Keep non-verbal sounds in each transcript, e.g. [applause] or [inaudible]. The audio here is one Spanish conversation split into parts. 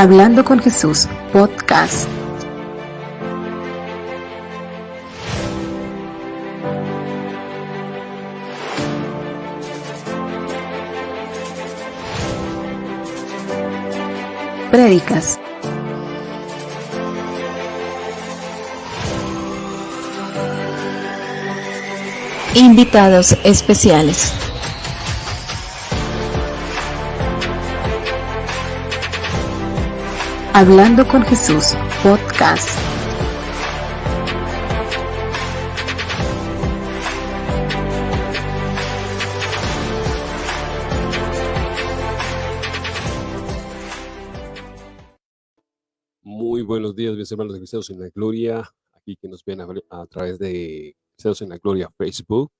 Hablando con Jesús, podcast. Prédicas. Invitados especiales. Hablando con Jesús, podcast. Muy buenos días, mis hermanos de Cristianos en la Gloria, aquí que nos ven a, través de Cristianos en la Gloria Facebook.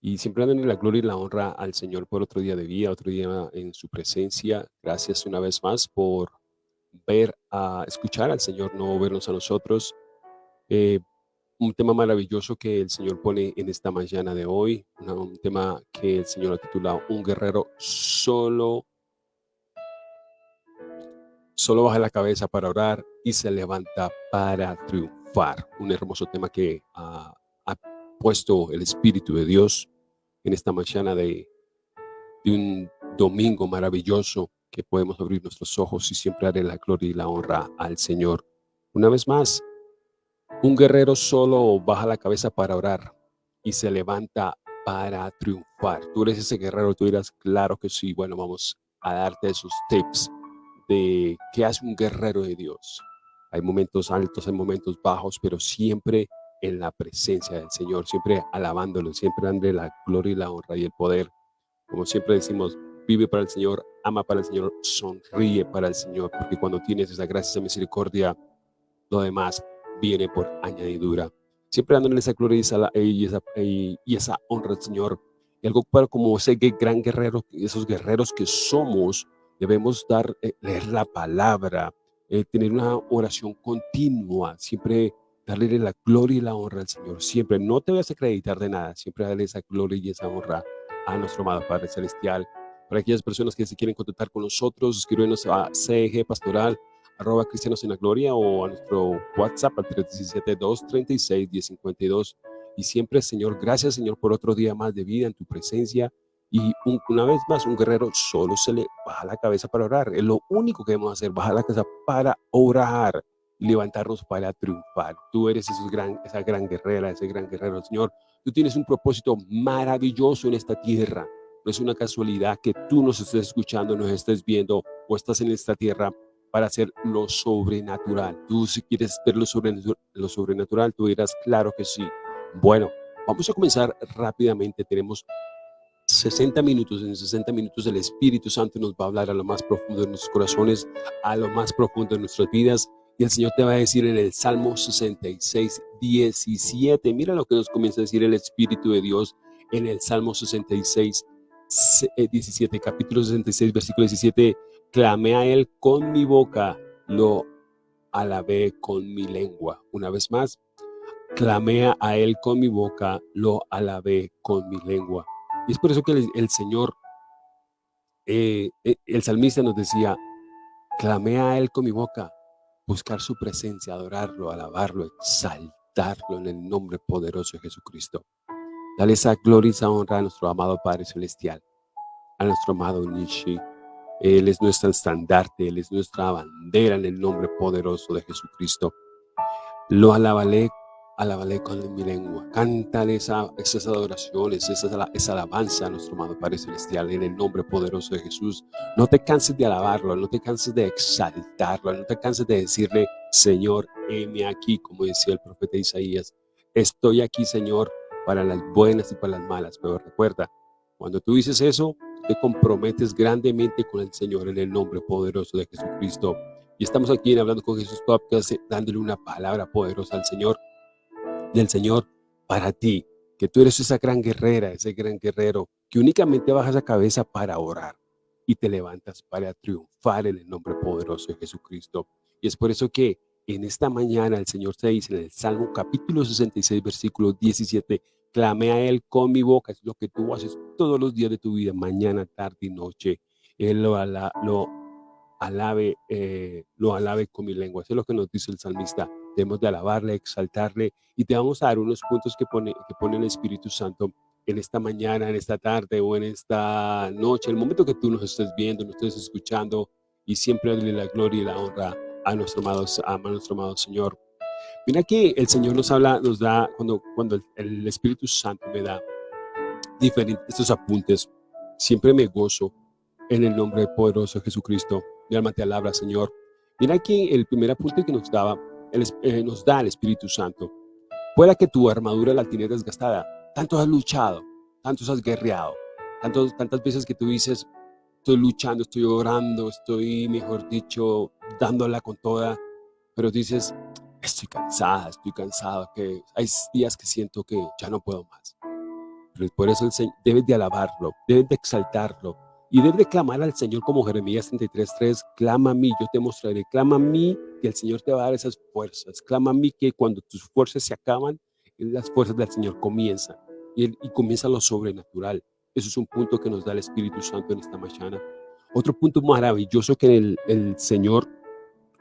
Y siempre en la gloria y la honra al Señor por otro día de vida, otro día en su presencia. Gracias una vez más por ver, a escuchar al Señor, no vernos a nosotros. Eh, un tema maravilloso que el Señor pone en esta mañana de hoy, un tema que el Señor ha titulado Un guerrero solo, solo baja la cabeza para orar y se levanta para triunfar. Un hermoso tema que ha, puesto el Espíritu de Dios en esta mañana de un domingo maravilloso que podemos abrir nuestros ojos y siempre darle la gloria y la honra al Señor. Una vez más, un guerrero solo baja la cabeza para orar y se levanta para triunfar. Tú eres ese guerrero, tú dirás, claro que sí. Bueno, vamos a darte esos tips de qué hace un guerrero de Dios. Hay momentos altos, hay momentos bajos, pero siempre en la presencia del Señor, siempre alabándolo, siempre dándole la gloria y la honra y el poder. Como siempre decimos, vive para el Señor, ama para el Señor, sonríe para el Señor, porque cuando tienes esa gracia, esa misericordia, lo demás viene por añadidura. Siempre dándole esa gloria y esa, y esa, y esa honra al Señor. Y algo para como ese gran guerrero, esos guerreros que somos, debemos dar, eh, leer la palabra, eh, tener una oración continua, siempre darle la gloria y la honra al Señor. Siempre, no te vas a acreditar de nada, siempre darle esa gloria y esa honra a nuestro amado Padre Celestial. Para aquellas personas que se quieren contactar con nosotros, escríbenos a CEG Pastoral, arroba Cristianos en la Gloria o a nuestro WhatsApp al 317-236-1052. Y siempre, Señor, gracias, Señor, por otro día más de vida en tu presencia. Y una vez más, un guerrero solo se le baja la cabeza para orar. Es lo único que debemos hacer, bajar la cabeza para orar levantarnos para triunfar. Tú eres gran, esa gran guerrera, ese gran guerrero, Señor. Tú tienes un propósito maravilloso en esta tierra. No es una casualidad que tú nos estés escuchando, nos estés viendo o estás en esta tierra para hacer lo sobrenatural. Tú si quieres ver lo, lo sobrenatural, tú dirás, claro que sí. Bueno, vamos a comenzar rápidamente. Tenemos 60 minutos. En 60 minutos el Espíritu Santo nos va a hablar a lo más profundo de nuestros corazones, a lo más profundo de nuestras vidas. Y el Señor te va a decir en el Salmo 66, 17. Mira lo que nos comienza a decir el Espíritu de Dios en el Salmo 66, 17, eh, capítulo 66, versículo 17, clamé a él con mi boca, lo alabé con mi lengua. Una vez más, clamé a él con mi boca, lo alabé con mi lengua. Y es por eso que el, Señor, eh, eh, el salmista nos decía, clamé a él con mi boca, buscar su presencia, adorarlo, alabarlo, exaltarlo en el nombre poderoso de Jesucristo. Dale esa gloria y esa honra a nuestro amado Padre Celestial, a nuestro amado Nishi. Él es nuestro estandarte, Él es nuestra bandera en el nombre poderoso de Jesucristo. Lo alabaré, alabaré con mi lengua. Cántale esa, esas adoraciones, esa, esa alabanza a nuestro amado Padre Celestial en el nombre poderoso de Jesús. No te canses de alabarlo, no te canses de exaltarlo, no te canses de decirle, Señor, heme aquí, como decía el profeta Isaías. Estoy aquí, Señor, para las buenas y para las malas. Pero recuerda, cuando tú dices eso, te comprometes grandemente con el Señor en el nombre poderoso de Jesucristo. Y estamos aquí en Hablando con Jesús Podcast, dándole una palabra poderosa al Señor, del Señor para ti, que tú eres esa gran guerrera, ese gran guerrero, que únicamente bajas la cabeza para orar y te levantas para triunfar en el nombre poderoso de Jesucristo. Y es por eso que en esta mañana el Señor te dice en el Salmo capítulo 66, versículo 17, Clame a Él con mi boca, es lo que tú haces todos los días de tu vida, mañana, tarde y noche. Él lo, lo alabe, eh, lo alabe con mi lengua. Eso es lo que nos dice el salmista. Debemos de alabarle, exaltarle y te vamos a dar unos puntos que pone, que pone el Espíritu Santo en esta mañana, en esta tarde o en esta noche, el momento que tú nos estés viendo, nos estés escuchando y siempre darle la gloria y la honra a nuestro amado, a nuestro amado Señor. Mira que el Señor nos habla, nos da, cuando, cuando el, Espíritu Santo me da diferentes estos apuntes, siempre me gozo en el nombre poderoso de Jesucristo. Mi alma te alabra, Señor. Mira que el primer apunte que nos daba, eh, nos da el Espíritu Santo. Pueda que tu armadura la tienes desgastada. Tanto has luchado, tanto has guerreado, tanto, tantas veces que tú dices, estoy luchando, estoy orando, estoy, mejor dicho, dándola con toda, pero dices, estoy cansada, estoy cansado, que hay días que siento que ya no puedo más. Pero por eso debes de alabarlo, debes de exaltarlo y debes de clamar al Señor como Jeremías 33.3, clama a mí, yo te mostraré, clama a mí que el Señor te va a dar esas fuerzas, clama a mí que cuando tus fuerzas se acaban, las fuerzas del Señor comienzan y, y comienza lo sobrenatural. Eso es un punto que nos da el Espíritu Santo en esta mañana. Otro punto maravilloso que el, el Señor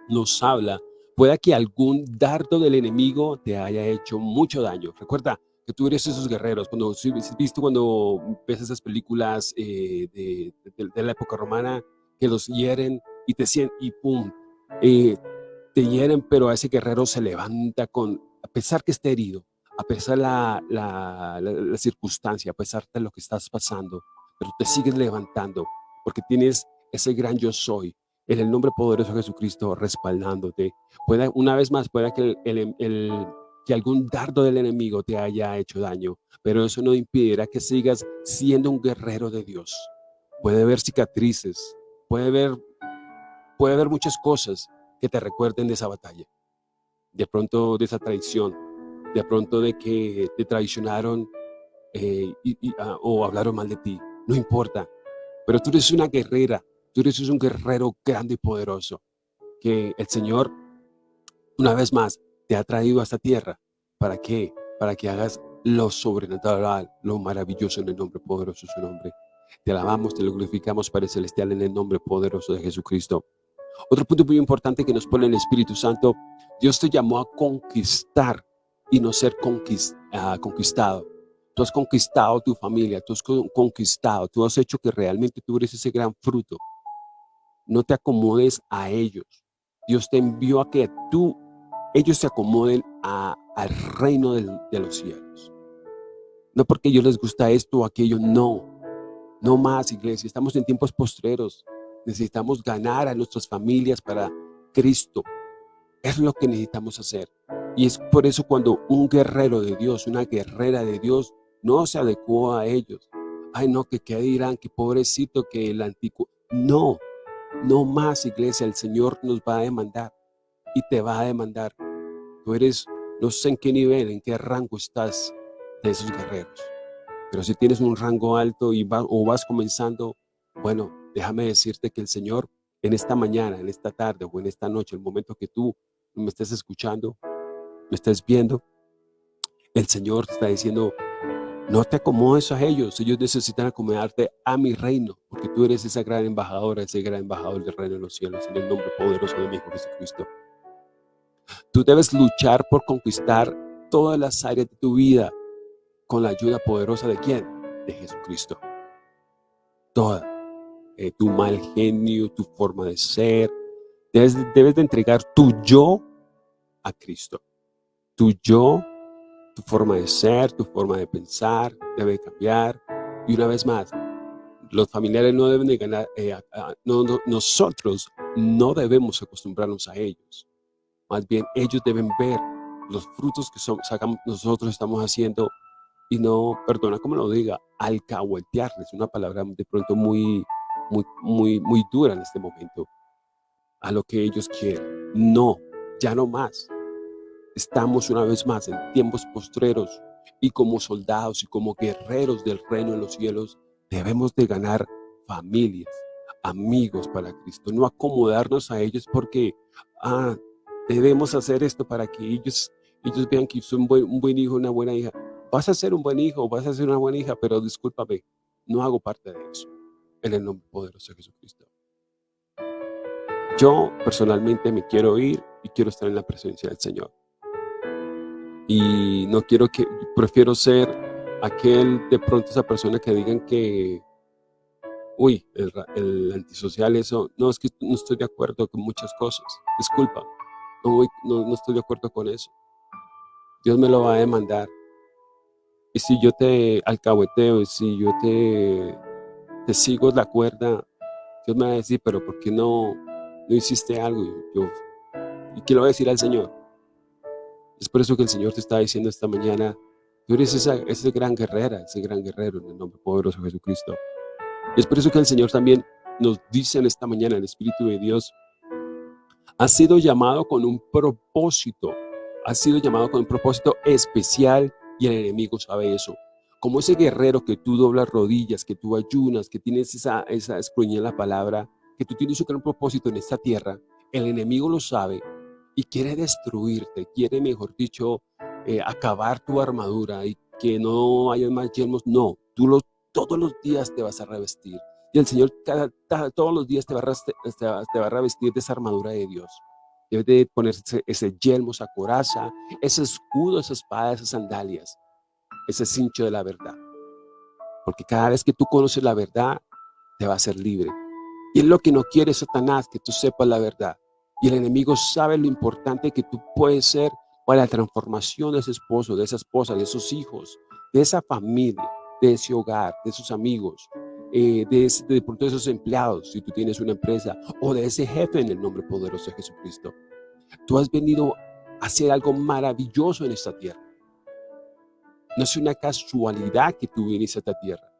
nos habla Pueda que algún dardo del enemigo te haya hecho mucho daño. Recuerda que tú eres esos guerreros. Cuando has visto cuando ves esas películas eh, de, la época romana que los hieren y te y pum, eh, te hieren, pero ese guerrero se levanta con, a pesar que esté herido, a pesar la, la, la circunstancia, a pesar de lo que estás pasando, pero te sigues levantando porque tienes ese gran yo soy, en el nombre poderoso de Jesucristo respaldándote. Pueda, una vez más, pueda que, el, que algún dardo del enemigo te haya hecho daño, pero eso no impedirá que sigas siendo un guerrero de Dios. Puede haber cicatrices, puede haber, puede haber muchas cosas que te recuerden de esa batalla. De pronto de esa traición, de pronto de que te traicionaron eh, ah, o hablaron mal de ti. No importa, pero tú eres una guerrera Tú eres un guerrero grande y poderoso, que el Señor, una vez más, te ha traído a esta tierra. ¿Para qué? Para que hagas lo sobrenatural, lo maravilloso en el nombre poderoso de su nombre. Te alabamos, te lo glorificamos, Padre Celestial, en el nombre poderoso de Jesucristo. Otro punto muy importante que nos pone el Espíritu Santo, Dios te llamó a conquistar y no ser ah, conquistado. Tú has conquistado tu familia, tú has conquistado, tú has hecho que realmente tú eres ese gran fruto no te acomodes a ellos. Dios te envió a que tú, ellos se acomoden al reino de los cielos. No porque a ellos les gusta esto o aquello, no. No más, iglesia. Estamos en tiempos postreros. Necesitamos ganar a nuestras familias para Cristo. Es lo que necesitamos hacer. Y es por eso cuando un guerrero de Dios, una guerrera de Dios, no se adecuó a ellos. Ay, no, que qué dirán, que pobrecito, que el antiguo. No, no más, iglesia, el Señor nos va a demandar y te va a demandar. Tú eres, no sé en qué nivel, en qué rango estás de esos guerreros. Pero si tienes un rango alto y o vas comenzando, bueno, déjame decirte que el Señor en esta mañana, en esta tarde o en esta noche, el momento que tú me estés escuchando, me estés viendo, el Señor está diciendo, no te acomodes a ellos, ellos necesitan acomodarte a mi reino, porque tú eres esa gran embajadora, ese gran embajador del reino de los cielos, en el nombre poderoso de mi Hijo Jesucristo. Tú debes luchar por conquistar todas las áreas de tu vida con la ayuda poderosa de quién? De Jesucristo. Toda. Eh, tu mal genio, tu forma de ser. Debes, debes de entregar tu yo a Cristo. Tu yo tu forma de ser, tu forma de pensar debe cambiar. Y una vez más, los familiares no deben de ganar, eh, nosotros no debemos acostumbrarnos a ellos. Más bien, ellos deben ver los frutos que son, nosotros estamos haciendo y no, perdona como lo diga, alcahuetearles, una palabra de pronto muy, muy, muy, muy dura en este momento, a lo que ellos quieren. No, ya no más. Estamos una vez más en tiempos postreros y como soldados y como guerreros del reino de los cielos debemos de ganar familias, amigos para Cristo, no acomodarnos a ellos porque ah, debemos hacer esto para que ellos, ellos vean que soy un buen, un buen hijo, una buena hija. Vas a ser un buen hijo, vas a ser una buena hija, pero discúlpame, no hago parte de eso. En el nombre poderoso de Jesucristo. Yo personalmente me quiero ir y quiero estar en la presencia del Señor. Y no quiero que, prefiero ser aquel de pronto esa persona que digan que, uy, el, antisocial, eso, no, es que no estoy de acuerdo con muchas cosas, disculpa, no, no, estoy de acuerdo con eso. Dios me lo va a demandar. Y si yo te alcahueteo, y si yo te, te sigo la cuerda, Dios me va a decir, pero ¿por qué no, no hiciste algo? Y, yo, ¿Y qué le voy a decir al Señor? Es por eso que el Señor te está diciendo esta mañana, tú eres esa, esa gran guerrera, ese gran guerrero en el nombre poderoso de Jesucristo. Es por eso que el Señor también nos dice en esta mañana, el Espíritu de Dios, ha sido llamado con un propósito, ha sido llamado con un propósito especial y el enemigo sabe eso. Como ese guerrero que tú doblas rodillas, que tú ayunas, que tienes esa, esa en la palabra, que tú tienes un gran propósito en esta tierra, el enemigo lo sabe y quiere destruirte, quiere, mejor dicho, eh, acabar tu armadura y que no haya más yelmos. No, tú lo todos los días te vas a revestir. Y el Señor cada, todos los días te va, a, te a revestir de esa armadura de Dios. Debes de ponerse ese yelmo, esa coraza, ese escudo, esa espada, esas sandalias, ese cincho de la verdad. Porque cada vez que tú conoces la verdad, te va a ser libre. Y es lo que no quiere Satanás, que tú sepas la verdad. Y el enemigo sabe lo importante que tú puedes ser para la transformación de ese esposo, de esa esposa, de esos hijos, de esa familia de ese hogar, de sus amigos, eh, de, de, de esos empleados, si tú tienes una empresa, o de ese jefe en el nombre poderoso de Jesucristo. Tú has venido a hacer algo maravilloso en esta tierra. No es una casualidad que tú viniste a esta tierra.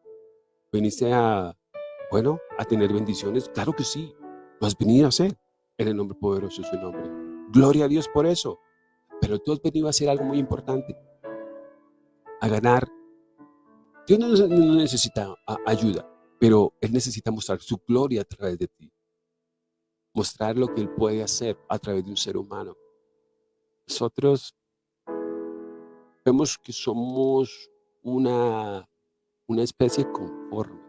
Viniste a, bueno, a tener bendiciones. Claro que sí. Lo has venido a hacer en el nombre poderoso de su nombre. Gloria a Dios por eso. Pero tú has venido a hacer algo muy importante. A ganar Dios no, necesita ayuda, pero Él necesita mostrar su gloria a través de ti. Mostrar lo que Él puede hacer a través de un ser humano. Nosotros vemos que somos una, una especie conforme,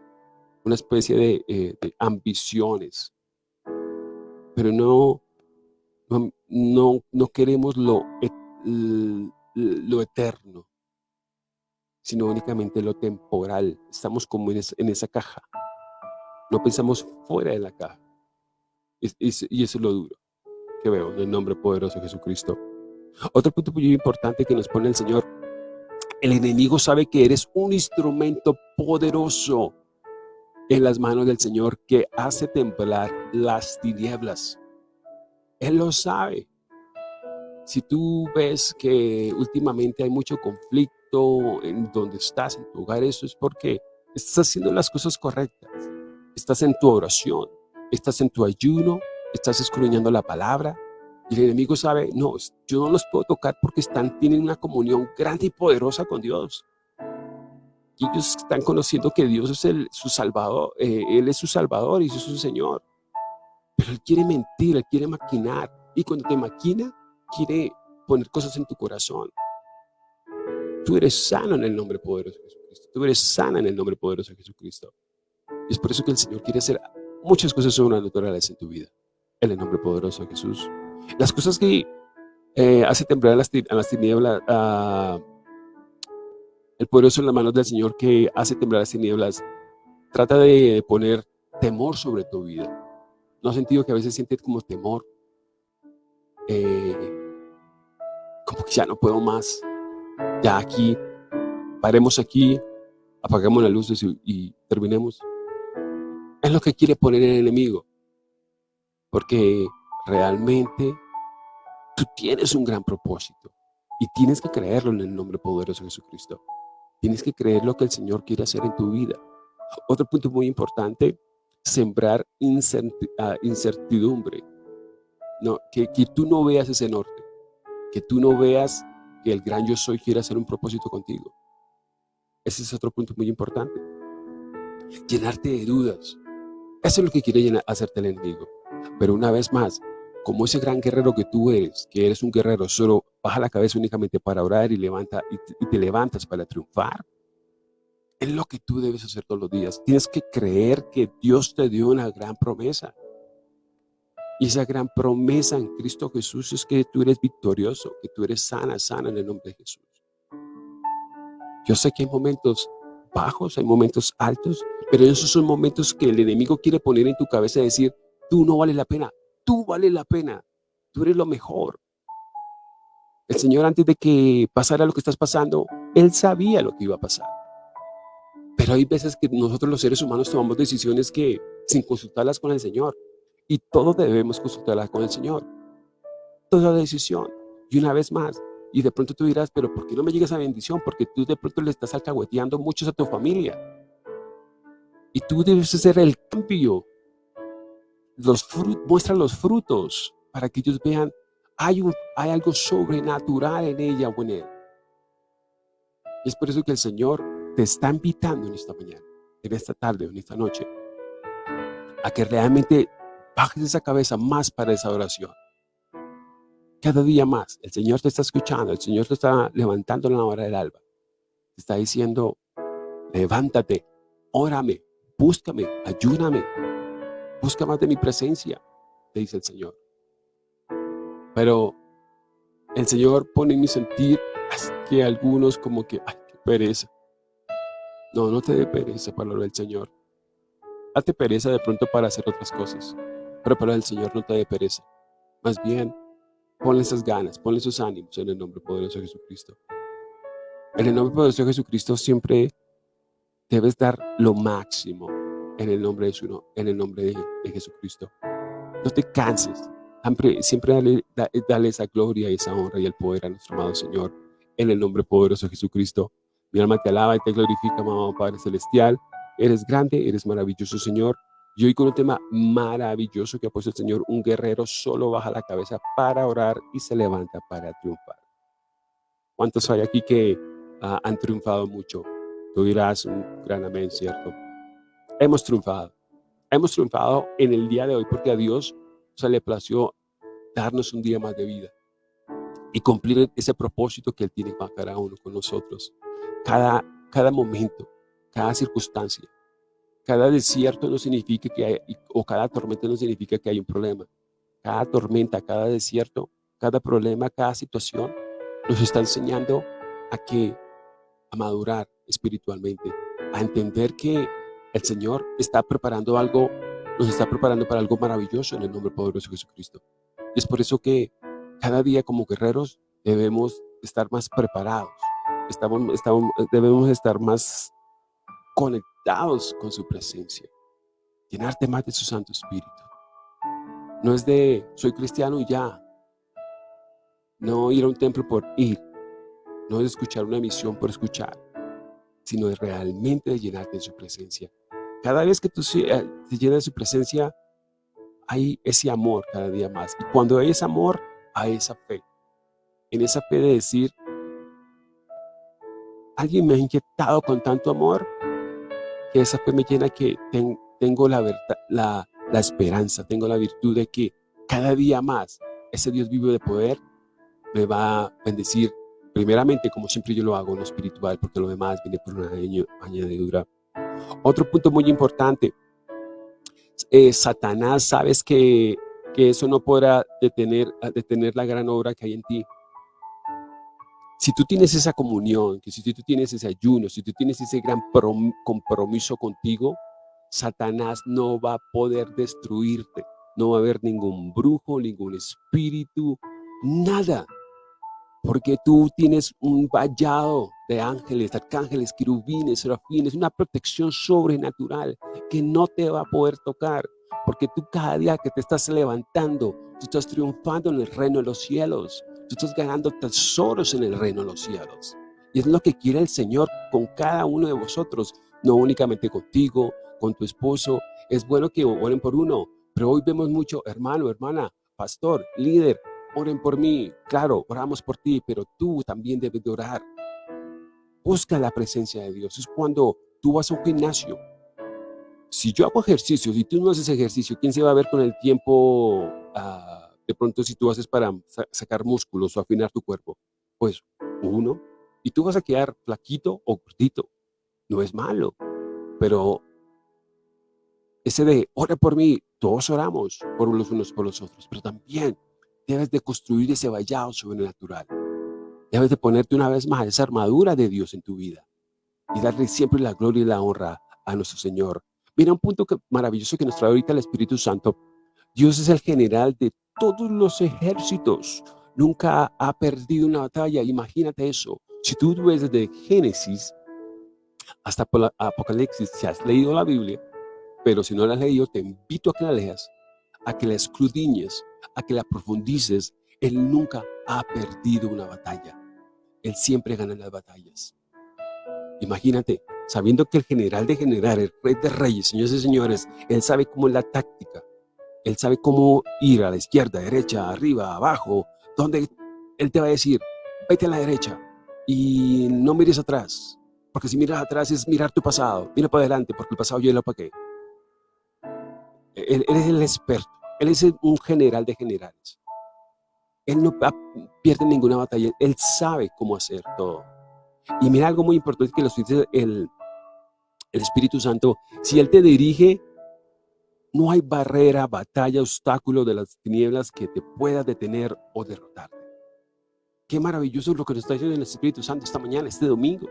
una especie de, eh, ambiciones, pero no, no, no, queremos lo, lo eterno sino únicamente lo temporal. Estamos como en, esa caja. No pensamos fuera de la caja. Y, eso es lo duro que veo en el nombre poderoso de Jesucristo. Otro punto muy importante que nos pone el Señor. El enemigo sabe que eres un instrumento poderoso en las manos del Señor que hace temblar las tinieblas. Él lo sabe. Si tú ves que últimamente hay mucho conflicto, en donde estás, en tu hogar, eso es porque estás haciendo las cosas correctas. Estás en tu oración, estás en tu ayuno, estás escudriñando la palabra. Y el enemigo sabe, no, yo no los puedo tocar porque están, tienen una comunión grande y poderosa con Dios. Ellos están conociendo que Dios es el, su salvador, eh, Él es su salvador y es su Señor. Pero Él quiere mentir, Él quiere maquinar. Y cuando te maquina, quiere poner cosas en tu corazón. Tú eres sano en el nombre poderoso de Jesucristo. Tú eres sana en el nombre poderoso de Jesucristo. Y es por eso que el Señor quiere hacer muchas cosas sobrenaturales en tu vida. En el nombre poderoso de Jesús. Las cosas que eh, hace temblar a las, tinieblas, el poderoso en las manos del Señor que hace temblar las tinieblas, trata de poner temor sobre tu vida. ¿No has sentido que a veces sientes como temor? Eh, como que ya no puedo más ya aquí, paremos aquí, apagamos las luces y, terminemos. Es lo que quiere poner el enemigo. Porque realmente tú tienes un gran propósito y tienes que creerlo en el nombre poderoso de Jesucristo. Tienes que creer lo que el Señor quiere hacer en tu vida. Otro punto muy importante, sembrar ah, incertidumbre. No, que, que tú no veas ese norte, que tú no veas que el gran yo soy quiere hacer un propósito contigo. Ese es otro punto muy importante. Llenarte de dudas. Eso es lo que quiere hacerte el enemigo. Pero una vez más, como ese gran guerrero que tú eres, que eres un guerrero, solo baja la cabeza únicamente para orar y, levanta, y, te, levantas para triunfar, es lo que tú debes hacer todos los días. Tienes que creer que Dios te dio una gran promesa. Y esa gran promesa en Cristo Jesús es que tú eres victorioso, que tú eres sana, sana en el nombre de Jesús. Yo sé que hay momentos bajos, hay momentos altos, pero esos son momentos que el enemigo quiere poner en tu cabeza y decir, tú no vales la pena, tú vales la pena, tú eres lo mejor. El Señor antes de que pasara lo que estás pasando, Él sabía lo que iba a pasar. Pero hay veces que nosotros los seres humanos tomamos decisiones que sin consultarlas con el Señor. Y todos debemos consultarlas con el Señor. Toda decisión. Y una vez más, y de pronto tú dirás, pero ¿por qué no me llega esa bendición? Porque tú de pronto le estás alcahueteando muchos a tu familia. Y tú debes hacer el cambio. Los muestra los frutos para que ellos vean, hay, hay algo sobrenatural en ella o en él. Y es por eso que el Señor te está invitando en esta mañana, en esta tarde en esta noche, a que realmente bajes esa cabeza más para esa oración. Cada día más, el Señor te está escuchando, el Señor te está levantando en la hora del alba. Te está diciendo, levántate, órame, búscame, ayúdame, busca más de mi presencia, te dice el Señor. Pero el Señor pone en mi sentir que algunos como que, ay, qué pereza. No, no te dé pereza para lo del Señor. Date pereza de pronto para hacer otras cosas. Pero para el Señor no te dé pereza. Más bien, ponle esas ganas, ponle esos ánimos en el nombre poderoso de Jesucristo. En el nombre poderoso de Jesucristo siempre debes dar lo máximo en el nombre de, su, en el nombre de, Jesucristo. No te canses. Siempre, siempre dale, dale esa gloria, esa honra y el poder a nuestro amado Señor. En el nombre poderoso de Jesucristo. Mi alma te alaba y te glorifica, mamá Padre Celestial. Eres grande, eres maravilloso, Señor. Y hoy con un tema maravilloso que ha puesto el Señor, un guerrero solo baja la cabeza para orar y se levanta para triunfar. ¿Cuántos hay aquí que ah, han triunfado mucho? Tú dirás un gran amén, ¿cierto? Hemos triunfado. Hemos triunfado en el día de hoy porque a Dios se le plació darnos un día más de vida y cumplir ese propósito que Él tiene para cada uno con nosotros. Cada, cada momento, cada circunstancia, cada desierto no significa que hay, o cada tormenta no significa que hay un problema. Cada tormenta, cada desierto, cada problema, cada situación nos está enseñando a que a madurar espiritualmente, a entender que el Señor está preparando algo, nos está preparando para algo maravilloso en el nombre poderoso de Jesucristo. es por eso que cada día como guerreros debemos estar más preparados, estamos, debemos estar más conectados con su presencia. Llenarte más de su Santo Espíritu. No es de, soy cristiano y ya. No ir a un templo por ir. No es escuchar una misión por escuchar. Sino realmente de llenarte de su presencia. Cada vez que tú eh, te llenas de su presencia, hay ese amor cada día más. Y cuando hay ese amor, hay esa fe. En esa fe de decir, alguien me ha inyectado con tanto amor que esa fe me llena que tengo la, verdad, la esperanza, tengo la virtud de que cada día más ese Dios vivo de poder me va a bendecir primeramente como siempre yo lo hago en lo espiritual porque lo demás viene por una añadidura. Otro punto muy importante, eh, Satanás sabes que, que eso no podrá detener, detener la gran obra que hay en ti. Si tú tienes esa comunión, que si tú tienes ese ayuno, si tú tienes ese gran compromiso contigo, Satanás no va a poder destruirte. No va a haber ningún brujo, ningún espíritu, nada. Porque tú tienes un vallado de ángeles, arcángeles, querubines, serafines, una protección sobrenatural que no te va a poder tocar. Porque tú cada día que te estás levantando, tú estás triunfando en el reino de los cielos. Tú estás ganando tesoros en el reino de los cielos. Y es lo que quiere el Señor con cada uno de vosotros, no únicamente contigo, con tu esposo. Es bueno que oren por uno, pero hoy vemos mucho, hermano, hermana, pastor, líder, oren por mí. Claro, oramos por ti, pero tú también debes de orar. Busca la presencia de Dios. Es cuando tú vas a un gimnasio. Si yo hago ejercicio, si tú no haces ejercicio, ¿quién se va a ver con el tiempo? Uh, de pronto si tú haces para sacar músculos o afinar tu cuerpo, pues uno, y tú vas a quedar flaquito o gordito, no es malo, pero ese de, ora por mí, todos oramos por los unos por los otros, pero también debes de construir ese vallado sobrenatural. Debes de ponerte una vez más esa armadura de Dios en tu vida y darle siempre la gloria y la honra a nuestro Señor. Mira un punto maravilloso que nos trae ahorita el Espíritu Santo. Dios es el general de todos los ejércitos. Nunca ha perdido una batalla. Imagínate eso. Si tú ves desde Génesis hasta Apocalipsis, si has leído la Biblia, pero si no la has leído, te invito a que la leas, a que la escudriñes, a que la profundices. Él nunca ha perdido una batalla. Él siempre gana las batallas. Imagínate, sabiendo que el general de general, el rey de reyes, señores y señores, él sabe cómo es la táctica. Él sabe cómo ir a la izquierda, derecha, arriba, abajo, donde él te va a decir, vete a la derecha y no mires atrás. Porque si miras atrás es mirar tu pasado. Mira para adelante, porque el pasado yo lo pagué. Él, él es el experto. Él es un general de generales. Él no pierde ninguna batalla. Él sabe cómo hacer todo. Y mira algo muy importante que lo dice el, el Espíritu Santo. Si Él te dirige, no hay barrera, batalla, obstáculo de las tinieblas que te pueda detener o derrotarte. Qué maravilloso lo que nos está diciendo el Espíritu Santo esta mañana, este domingo.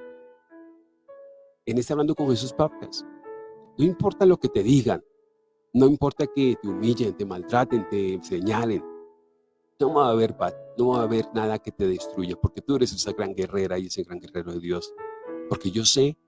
En este Hablando con Jesús Papas. No importa lo que te digan, no importa que te humillen, te maltraten, te señalen, no va a haber no va a haber nada que te destruya, porque tú eres esa gran guerrera y ese gran guerrero de Dios. Porque yo sé,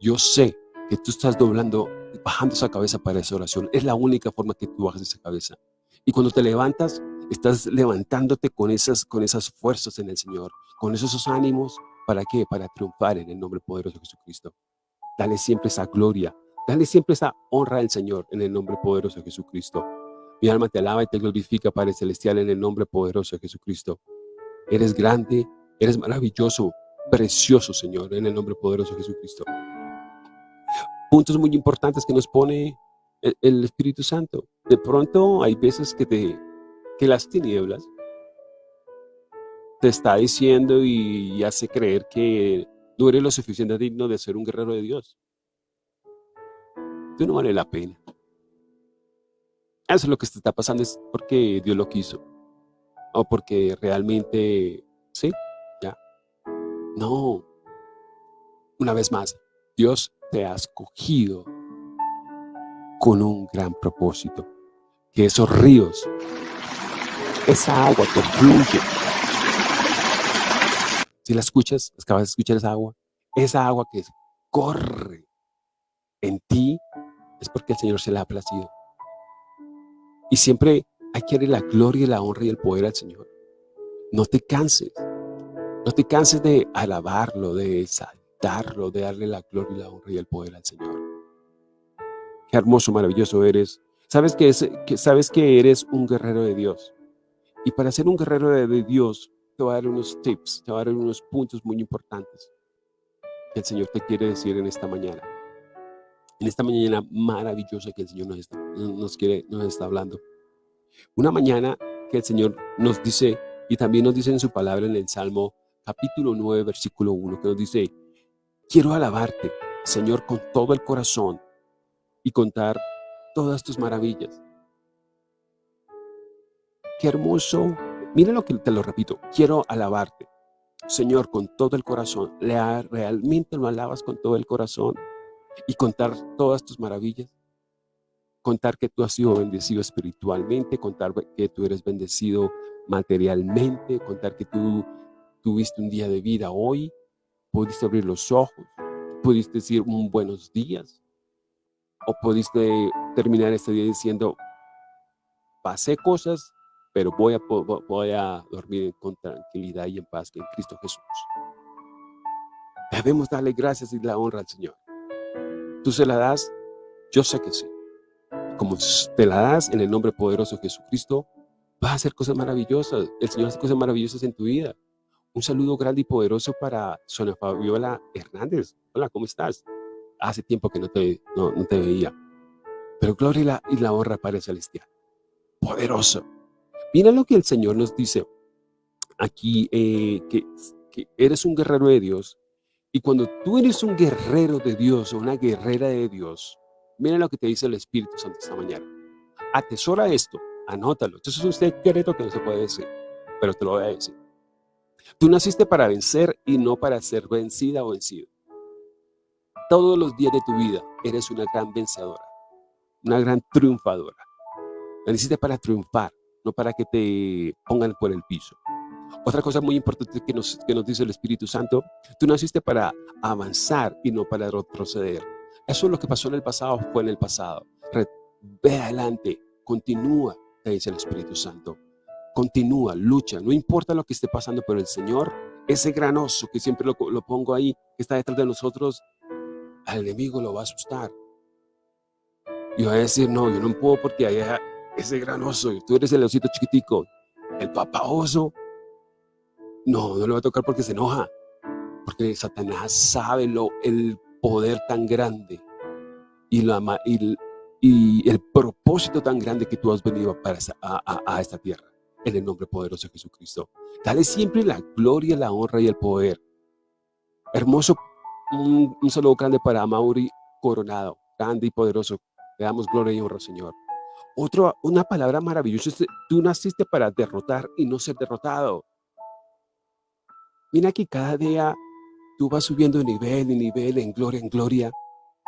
yo sé que tú estás doblando, bajando esa cabeza para esa oración. Es la única forma que tú bajas esa cabeza. Y cuando te levantas, estás levantándote con esas, con esas fuerzas en el Señor, con esos ánimos, ¿para qué? Para triunfar en el nombre poderoso de Jesucristo. Dale siempre esa gloria, dale siempre esa honra al Señor en el nombre poderoso de Jesucristo. Mi alma te alaba y te glorifica, Padre Celestial, en el nombre poderoso de Jesucristo. Eres grande, eres maravilloso, precioso, Señor, en el nombre poderoso de Jesucristo. Puntos muy importantes que nos pone el, Espíritu Santo. De pronto hay veces que, te, que las tinieblas te está diciendo y hace creer que no eres lo suficiente digno de ser un guerrero de Dios. Tú no vale la pena. Eso es lo que te está pasando, es porque Dios lo quiso. O porque realmente, sí, ya. No. Una vez más, Dios te ha escogido con un gran propósito. Que esos ríos, esa agua que fluye. Si la escuchas, acabas de escuchar esa agua, esa agua que corre en ti, es porque el Señor se la ha placido. Y siempre hay que darle la gloria, la honra y el poder al Señor. No te canses. No te canses de alabarlo, de exaltarlo, de darle la gloria, la honra y el poder al Señor. Qué hermoso, maravilloso eres. Sabes que, sabes que eres un guerrero de Dios. Y para ser un guerrero de Dios, te voy a dar unos tips, te voy a dar unos puntos muy importantes que el Señor te quiere decir en esta mañana en esta mañana maravillosa que el Señor nos está, nos quiere, nos está hablando. Una mañana que el Señor nos dice, y también nos dice en su palabra en el Salmo capítulo 9, versículo 1, que nos dice, quiero alabarte, Señor, con todo el corazón y contar todas tus maravillas. Qué hermoso. Mira lo que te lo repito, quiero alabarte, Señor, con todo el corazón. ¿Realmente lo alabas con todo el corazón? Y contar todas tus maravillas. Contar que tú has sido bendecido espiritualmente, contar que tú eres bendecido materialmente, contar que tú tuviste un día de vida hoy, pudiste abrir los ojos, pudiste decir un buenos días, o pudiste terminar este día diciendo, pasé cosas, pero voy a, voy a dormir con tranquilidad y en paz en Cristo Jesús. Debemos darle gracias y la honra al Señor. ¿Tú se la das? Yo sé que sí. Como te la das en el nombre poderoso de Jesucristo, vas a hacer cosas maravillosas. El Señor hace cosas maravillosas en tu vida. Un saludo grande y poderoso para Sonia Fabiola Hernández. Hola, ¿cómo estás? Hace tiempo que no te, no, te veía. Pero gloria y la, y la honra para el celestial. Poderoso. Mira lo que el Señor nos dice aquí, eh, que eres un guerrero de Dios y cuando tú eres un guerrero de Dios o una guerrera de Dios, mira lo que te dice el Espíritu Santo esta mañana. atesora esto, anótalo. Entonces es un secreto que no se puede decir, pero te lo voy a decir. Tú naciste para vencer y no para ser vencida o vencido. Todos los días de tu vida eres una gran vencedora, una gran triunfadora. Naciste para triunfar, no para que te pongan por el piso. Otra cosa muy importante que nos, que nos dice el Espíritu Santo, tú naciste para avanzar y no para retroceder. Eso es lo que pasó en el pasado, fue en el pasado. ve adelante, continúa, te dice el Espíritu Santo. Continúa, lucha, no importa lo que esté pasando, pero el Señor, ese gran oso que siempre lo, lo pongo ahí, que está detrás de nosotros, al enemigo lo va a asustar. Y va a decir, no, yo no puedo porque hay ese gran oso, tú eres el osito chiquitico, el papá oso, no, no le va a tocar porque se enoja, porque Satanás sabe lo, el poder tan grande y, la, y, y el propósito tan grande que tú has venido para a, a esta tierra en el nombre poderoso de Jesucristo. Dale siempre la gloria, la honra y el poder. Hermoso, un, saludo grande para Mauri Coronado, grande y poderoso. Le damos gloria y honra, Señor. Otro, una palabra maravillosa tú naciste para derrotar y no ser derrotado. Mira que cada día tú vas subiendo de nivel en nivel, en gloria en gloria,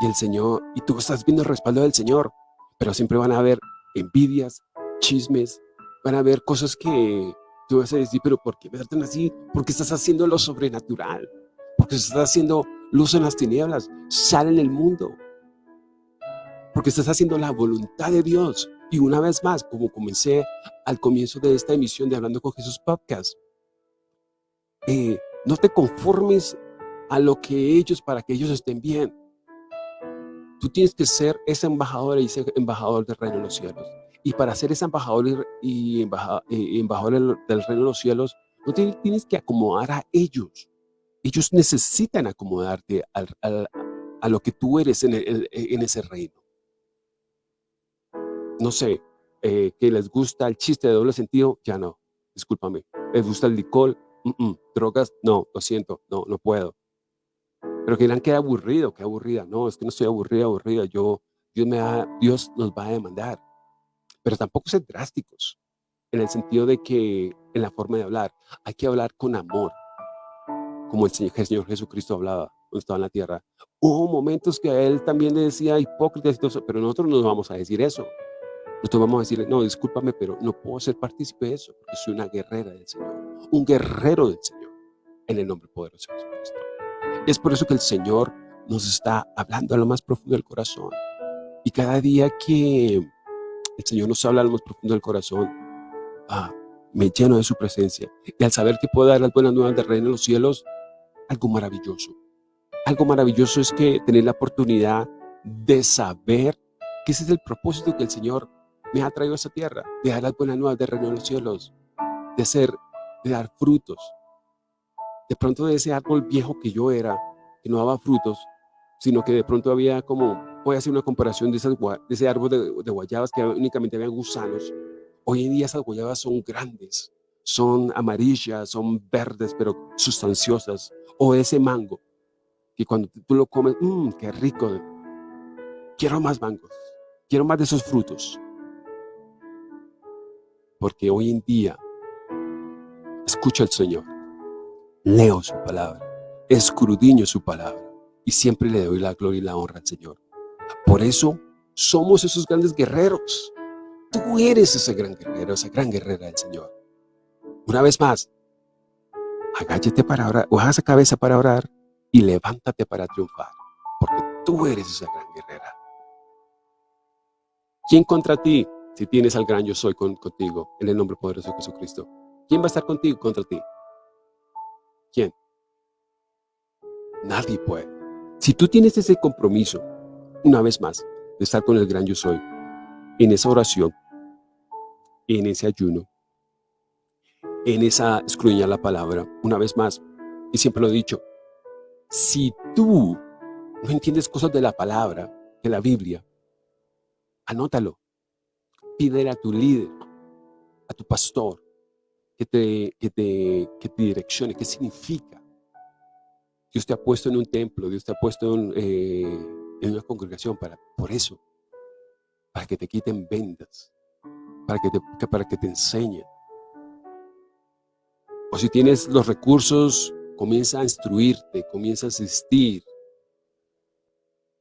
y el Señor, y tú estás viendo el respaldo del Señor, pero siempre van a haber envidias, chismes, van a haber cosas que tú vas a decir, pero ¿por qué me tratan así? Porque estás haciendo lo sobrenatural, porque estás haciendo luz en las tinieblas, sal en el mundo, porque estás haciendo la voluntad de Dios. Y una vez más, como comencé al comienzo de esta emisión de Hablando con Jesús Podcast, eh, no te conformes a lo que ellos, para que ellos estén bien. Tú tienes que ser ese embajador y ese embajador del reino de los cielos. Y para ser ese embajador y embajador, del reino de los cielos, no tienes que acomodar a ellos. Ellos necesitan acomodarte a lo que tú eres en, ese reino. No sé, eh, que les gusta el chiste de doble sentido, ya no, discúlpame. Les gusta el licor, drogas, no, lo siento, no, no puedo. Pero que dirán que aburrido, que aburrida. No, es que no estoy aburrida, aburrida. Yo, Dios, me Dios nos va a demandar pero tampoco ser drásticos, en el sentido de que en la forma de hablar, hay que hablar con amor, como el Señor, Jesucristo hablaba cuando estaba en la tierra. Hubo momentos que a él también le decía eso, pero nosotros no vamos a decir eso. Nosotros vamos a decirle, no, discúlpame, pero no puedo ser partícipe de eso, porque soy una guerrera del Señor, un guerrero del Señor, en el nombre poderoso de Jesucristo. Es por eso que el Señor nos está hablando a lo más profundo del corazón. Y cada día que el Señor nos habla a lo más profundo del corazón. Ah, me lleno de su presencia. Y al saber que puedo dar las buenas nuevas del reino de los cielos, algo maravilloso. Algo maravilloso es que tener la oportunidad de saber que ese es el propósito que el Señor me ha traído a esta tierra, de dar las buenas nuevas de los cielos, de ser, de dar frutos. De pronto de ese árbol viejo que yo era, que no daba frutos, sino que de pronto había como voy a hacer una comparación de, ese árbol de, guayabas que únicamente había gusanos. Hoy en día esas guayabas son grandes, son amarillas, son verdes, pero sustanciosas. O ese mango, que cuando tú lo comes, mmm, qué rico. Quiero más mangos, quiero más de esos frutos. Porque hoy en día, escucho al Señor, leo su palabra, escrudiño su palabra y siempre le doy la gloria y la honra al Señor. Por eso somos esos grandes guerreros. Tú eres ese gran guerrero, esa gran guerrera del Señor. Una vez más, agáchate para orar, o esa cabeza para orar y levántate para triunfar, porque tú eres esa gran guerrera. ¿Quién contra ti si tienes al gran yo soy contigo en el nombre poderoso de Jesucristo? ¿Quién va a estar contigo contra ti? ¿Quién? Nadie puede. Si tú tienes ese compromiso una vez más, de estar con el gran yo soy, en esa oración, en ese ayuno, en esa escruñar la palabra, una vez más, y siempre lo he dicho, si tú no entiendes cosas de la palabra, de la Biblia, anótalo, pídele a tu líder, a tu pastor, que te, que te, que te direccione, qué significa. Dios te ha puesto en un templo, Dios te ha puesto en... Eh, una congregación para, por eso. para que te quiten vendas, para que te, para que te enseñen. O si tienes los recursos, comienza a instruirte, comienza a asistir,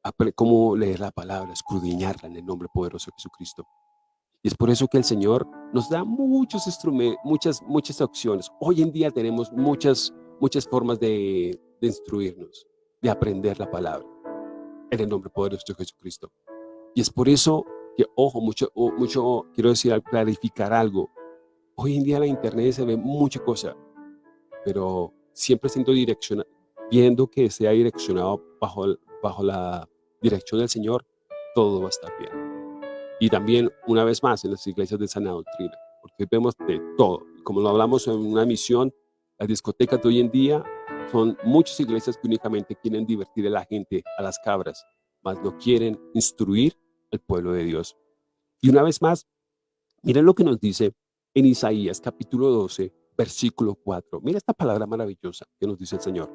a cómo leer la palabra, escudriñarla en el nombre poderoso de Jesucristo. Y es por eso que el Señor nos da muchos instrumentos, muchas, muchas opciones. Hoy en día tenemos muchas, muchas formas de, instruirnos, de aprender la palabra en el nombre poderoso de Jesucristo. Y es por eso que, ojo, mucho, mucho quiero decir, clarificar algo. Hoy en día en la internet se ve mucha cosa, pero siempre siendo direccionado, viendo que sea direccionado bajo, bajo la dirección del Señor, todo va a estar bien. Y también, una vez más, en las iglesias de sana doctrina, porque vemos de todo. Como lo hablamos en una misión, las discotecas de hoy en día son muchas iglesias que únicamente quieren divertir a la gente, a las cabras, mas no quieren instruir al pueblo de Dios. Y una vez más, miren lo que nos dice en Isaías capítulo 12, versículo 4. Mira esta palabra maravillosa que nos dice el Señor.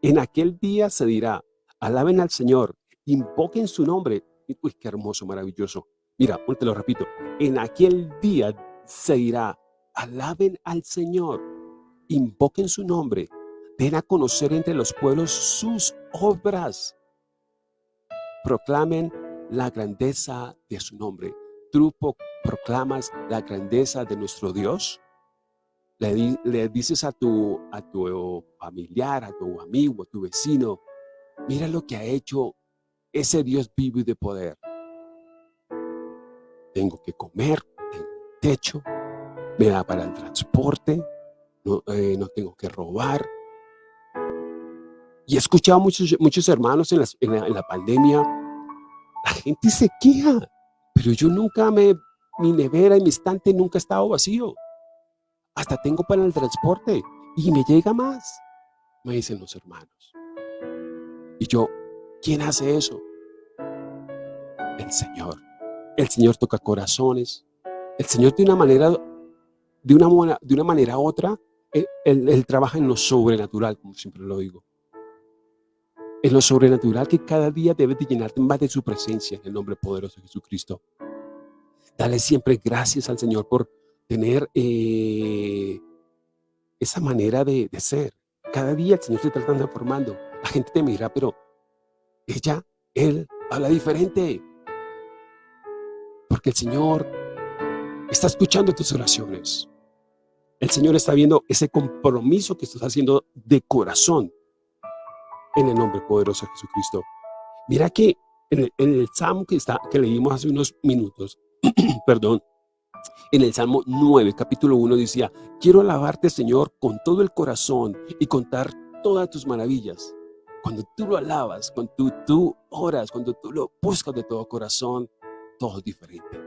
En aquel día se dirá, alaben al Señor, invoquen su nombre. Uy, qué hermoso, maravilloso. Mira, te lo repito. En aquel día se dirá, alaben al Señor, invoquen su nombre, den a conocer entre los pueblos sus obras. Proclamen la grandeza de su nombre. ¿Tú proclamas la grandeza de nuestro Dios? le, dices a tu, a tu familiar, a tu amigo, a tu vecino, mira lo que ha hecho ese Dios vivo y de poder. Tengo que comer, tengo techo, me da para el transporte, no, eh, no tengo que robar. Y he escuchado muchos, muchos hermanos en, en la pandemia, la gente se queja, pero yo nunca me, mi nevera y mi estante nunca ha estado vacío hasta tengo para el transporte y me llega más, me dicen los hermanos. Y yo, ¿quién hace eso? El Señor. El Señor toca corazones. El Señor de una manera, de una, de una manera u otra, él, trabaja en lo sobrenatural, como siempre lo digo. En lo sobrenatural que cada día debes de llenarte más de su presencia en el nombre poderoso de Jesucristo. Dale siempre gracias al Señor por tener eh, esa manera de, ser. Cada día el Señor se está transformando. La gente te mira, pero ella, él, habla diferente. Porque el Señor está escuchando tus oraciones. El Señor está viendo ese compromiso que estás haciendo de corazón en el nombre poderoso de Jesucristo. Mira que en el, en el Salmo que, está, que leímos hace unos minutos, [clears throat] perdón, en el Salmo 9, capítulo 1 decía, quiero alabarte Señor con todo el corazón y contar todas tus maravillas. Cuando tú lo alabas, cuando tú, oras, cuando tú lo buscas de todo corazón, todo es diferente.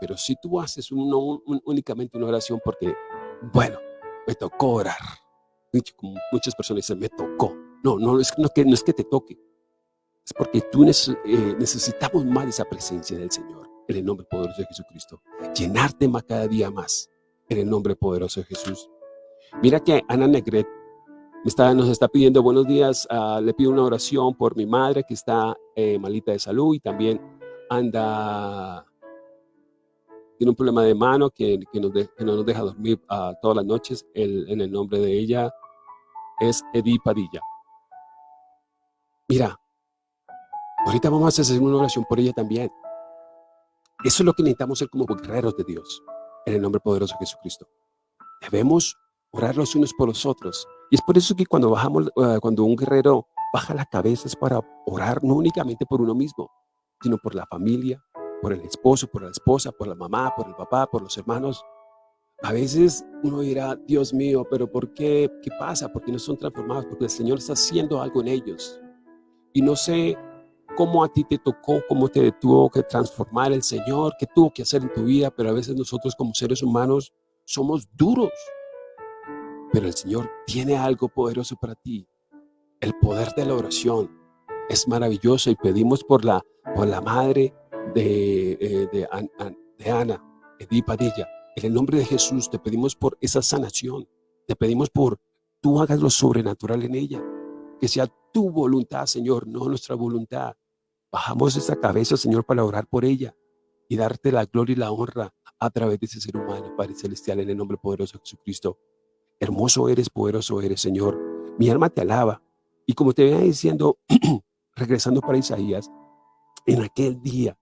Pero si tú haces únicamente una oración porque, bueno, me tocó orar. Muchas personas dicen, me tocó. No, no, es, no, no es que te toque. Es porque tú eh, necesitamos más esa presencia del Señor en el nombre poderoso de Jesucristo. Llenarte más cada día más en el nombre poderoso de Jesús. Mira que Ana Negret está, nos está pidiendo buenos días. Ah, le pido una oración por mi madre que está eh, malita de salud y también anda, tiene un problema de mano que, que, no nos deja dormir uh, todas las noches. en el nombre de ella es Edi Padilla. Mira, ahorita vamos a hacer una oración por ella también. Eso es lo que necesitamos ser como guerreros de Dios, en el nombre poderoso de Jesucristo. Debemos orar los unos por los otros. Y es por eso que cuando bajamos, eh, cuando un guerrero baja la cabeza es para orar no únicamente por uno mismo, sino por la familia, por el esposo, por la esposa, por la mamá, por el papá, por los hermanos. A veces uno dirá, Dios mío, pero ¿por qué? ¿Qué pasa? ¿Por qué no son transformados? Porque el Señor está haciendo algo en ellos. Y no sé cómo a ti te tocó, cómo te tuvo que transformar el Señor, qué tuvo que hacer en tu vida, pero a veces nosotros como seres humanos somos duros. Pero el Señor tiene algo poderoso para ti. El poder de la oración es maravilloso y pedimos por la, por la madre de, eh, de, de Ana, Edith. En el nombre de Jesús te pedimos por esa sanación. Te pedimos por tú hagas lo sobrenatural en ella. Que sea tu voluntad, Señor, no nuestra voluntad. Bajamos esta cabeza, Señor, para orar por ella. y darte la gloria y la honra a través de ese ser humano, Padre Celestial, en el nombre poderoso de Jesucristo. Hermoso eres, poderoso eres, Señor. Mi alma te alaba. Y como te venía diciendo, [clears throat] regresando para Isaías, en aquel día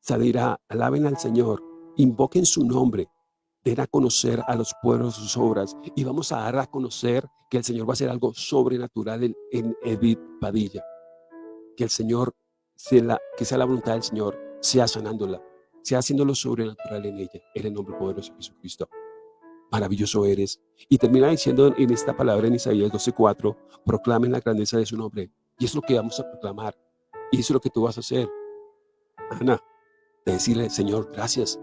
salirá, alaben al Señor, invoquen su nombre, den a conocer a los pueblos sus obras y vamos a dar a conocer que el Señor va a hacer algo sobrenatural en, en Edith Padilla. Que el Señor, sea la, que sea la voluntad del Señor, sea sanándola, sea haciendo lo sobrenatural en ella, en el nombre poderoso de Jesucristo. Maravilloso eres. Y termina diciendo en esta palabra en Isaías 12:4, proclamen la grandeza de su nombre. Y es lo que vamos a proclamar. Y eso es lo que tú vas a hacer. Ana, de decirle, Señor, gracias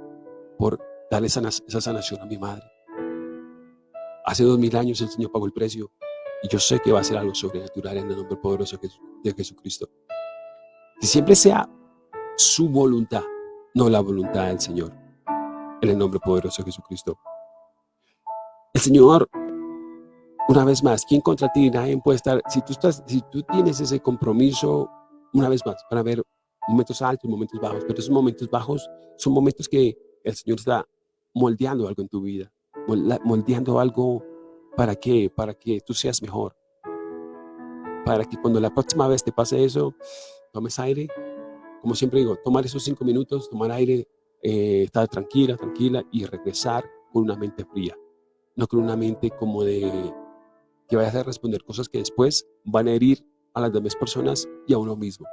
por darle esa, esa sanación a mi madre. Hace dos mil años el Señor pagó el precio y yo sé que va a ser algo sobrenatural en el nombre poderoso de Jesucristo. Que siempre sea su voluntad, no la voluntad del Señor. En el nombre poderoso de Jesucristo. El Señor, una vez más, ¿quién contra ti? Nadie puede estar. Si tú, estás, si tú tienes ese compromiso, una vez más, para ver momentos altos, momentos bajos, pero esos momentos bajos son momentos que el Señor está moldeando algo en tu vida, moldeando algo para que, para que tú seas mejor. Para que cuando la próxima vez te pase eso, tomes aire, como siempre digo, tomar esos cinco minutos, tomar aire, eh, estar tranquila, tranquila y regresar con una mente fría, no con una mente como de que vayas a responder cosas que después van a herir a las demás personas y a uno mismo.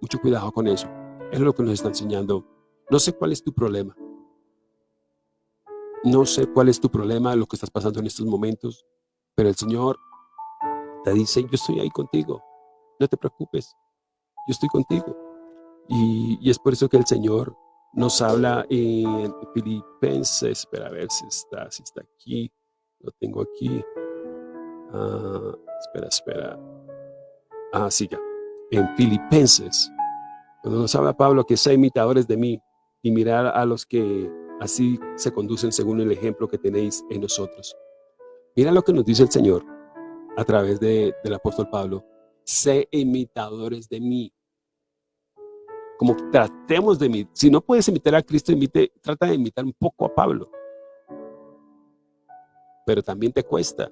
Mucho cuidado con eso. es lo que nos está enseñando. No sé cuál es tu problema. No sé cuál es tu problema, lo que estás pasando en estos momentos, pero el Señor te dice, yo estoy ahí contigo. No te preocupes, yo estoy contigo. Y, es por eso que el Señor nos habla en Filipenses, espera a ver si está, si está aquí, lo tengo aquí. Ah, espera, espera. Ah, sí, ya. En Filipenses, cuando nos habla Pablo que sea imitadores de mí y mirar a los que así se conducen según el ejemplo que tenéis en nosotros. Mira lo que nos dice el Señor a través de, del apóstol Pablo. Sé imitadores de mí. Como tratemos de imitar. Si no puedes imitar a Cristo, imite, trata de imitar un poco a Pablo. Pero también te cuesta.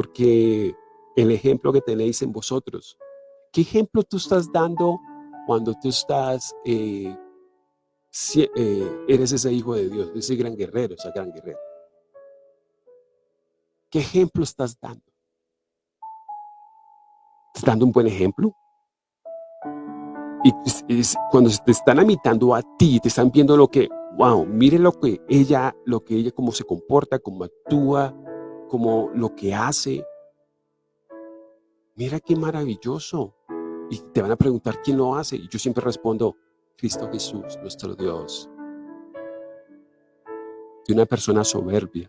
Porque el ejemplo que tenéis en vosotros. ¿Qué ejemplo tú estás dando cuando tú estás, eh, eh, eres ese hijo de Dios, ese gran guerrero, esa gran guerrera? ¿Qué ejemplo estás dando? ¿Estás dando un buen ejemplo? Y cuando te están imitando a ti, te están viendo lo que, wow, mire lo que ella, lo que ella, cómo se comporta, cómo actúa, cómo lo que hace, mira qué maravilloso. Y te van a preguntar quién lo hace. Y yo siempre respondo, Cristo Jesús, nuestro Dios. De una persona soberbia,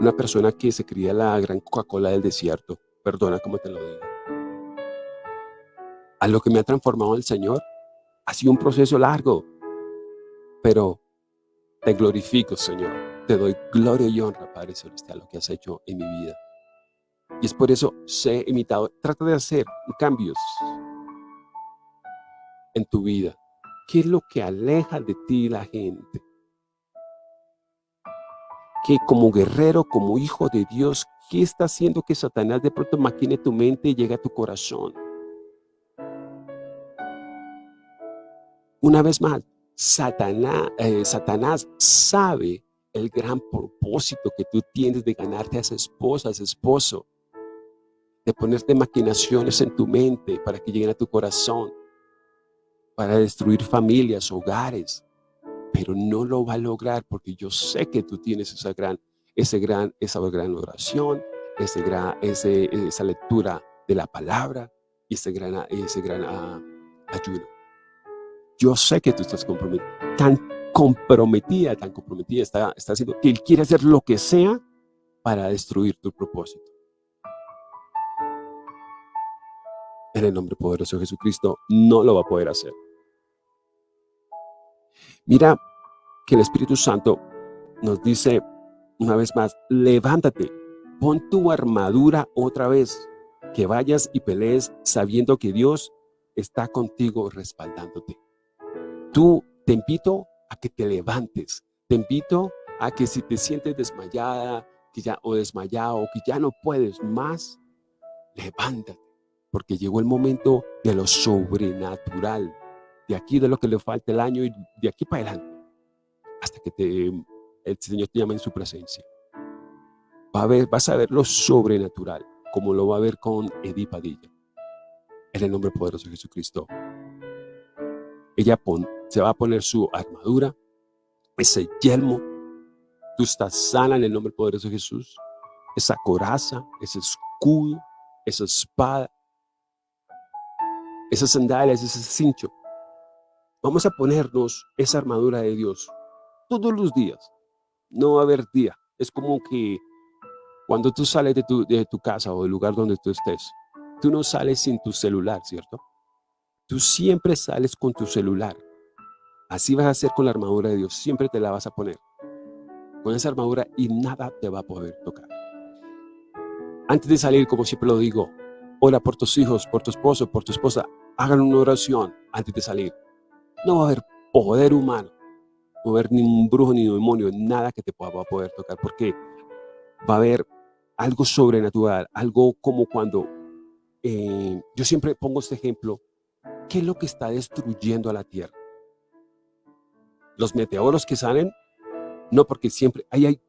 una persona que se cría la gran Coca-Cola del desierto. Perdona como te lo digo. A lo que me ha transformado el Señor, ha sido un proceso largo. Pero te glorifico, Señor. Te doy gloria y honra, Padre Celestial, lo que has hecho en mi vida. Y es por eso sé imitado. Trata de hacer cambios en tu vida. ¿Qué es lo que aleja de ti la gente? Que como guerrero, como hijo de Dios, ¿qué está haciendo que Satanás de pronto maquine tu mente y llegue a tu corazón? Una vez más, Satanás, eh, Satanás sabe el gran propósito que tú tienes de ganarte a esa esposa, a ese esposo de ponerte maquinaciones en tu mente para que lleguen a tu corazón, para destruir familias, hogares, pero no lo va a lograr porque yo sé que tú tienes esa gran, ese gran, esa gran oración, ese gran, ese, esa lectura de la palabra y ese gran, ese gran uh, ayuno. Yo sé que tú estás comprometida, tan comprometida, tan comprometida está, está haciendo que Él quiere hacer lo que sea para destruir tu propósito. en el nombre poderoso de Jesucristo, no lo va a poder hacer. Mira que el Espíritu Santo nos dice una vez más, levántate, pon tu armadura otra vez, que vayas y pelees sabiendo que Dios está contigo respaldándote. Tú te invito a que te levantes. Te invito a que si te sientes desmayada que ya, o desmayado que ya no puedes más, levántate. Porque llegó el momento de lo sobrenatural. De aquí de lo que le falta el año y de aquí para adelante. Hasta que te, el Señor te llame en su presencia. Va a ver, vas a ver lo sobrenatural, como lo va a ver con Edith Padilla. En el nombre poderoso de Jesucristo. Ella se va a poner su armadura, ese yelmo. Tú estás sana en el nombre poderoso de Jesús. Esa coraza, ese escudo, esa espada, esas sandalias, ese cincho. Vamos a ponernos esa armadura de Dios todos los días. No va a haber día. Es como que cuando tú sales de tu, de tu casa o del lugar donde tú estés, tú no sales sin tu celular, ¿cierto? Tú siempre sales con tu celular. Así vas a hacer con la armadura de Dios. Siempre te la vas a poner. Con esa armadura y nada te va a poder tocar. Antes de salir, como siempre lo digo, ora por tus hijos, por tu esposo, por tu esposa. Hagan una oración antes de salir. No va a haber poder humano. No va a haber ni un brujo ni un demonio, nada que te pueda poder tocar. Porque va a haber algo sobrenatural, algo como cuando, eh, yo siempre pongo este ejemplo, ¿qué es lo que está destruyendo a la tierra? Los meteoros que salen, no, porque siempre hay, hay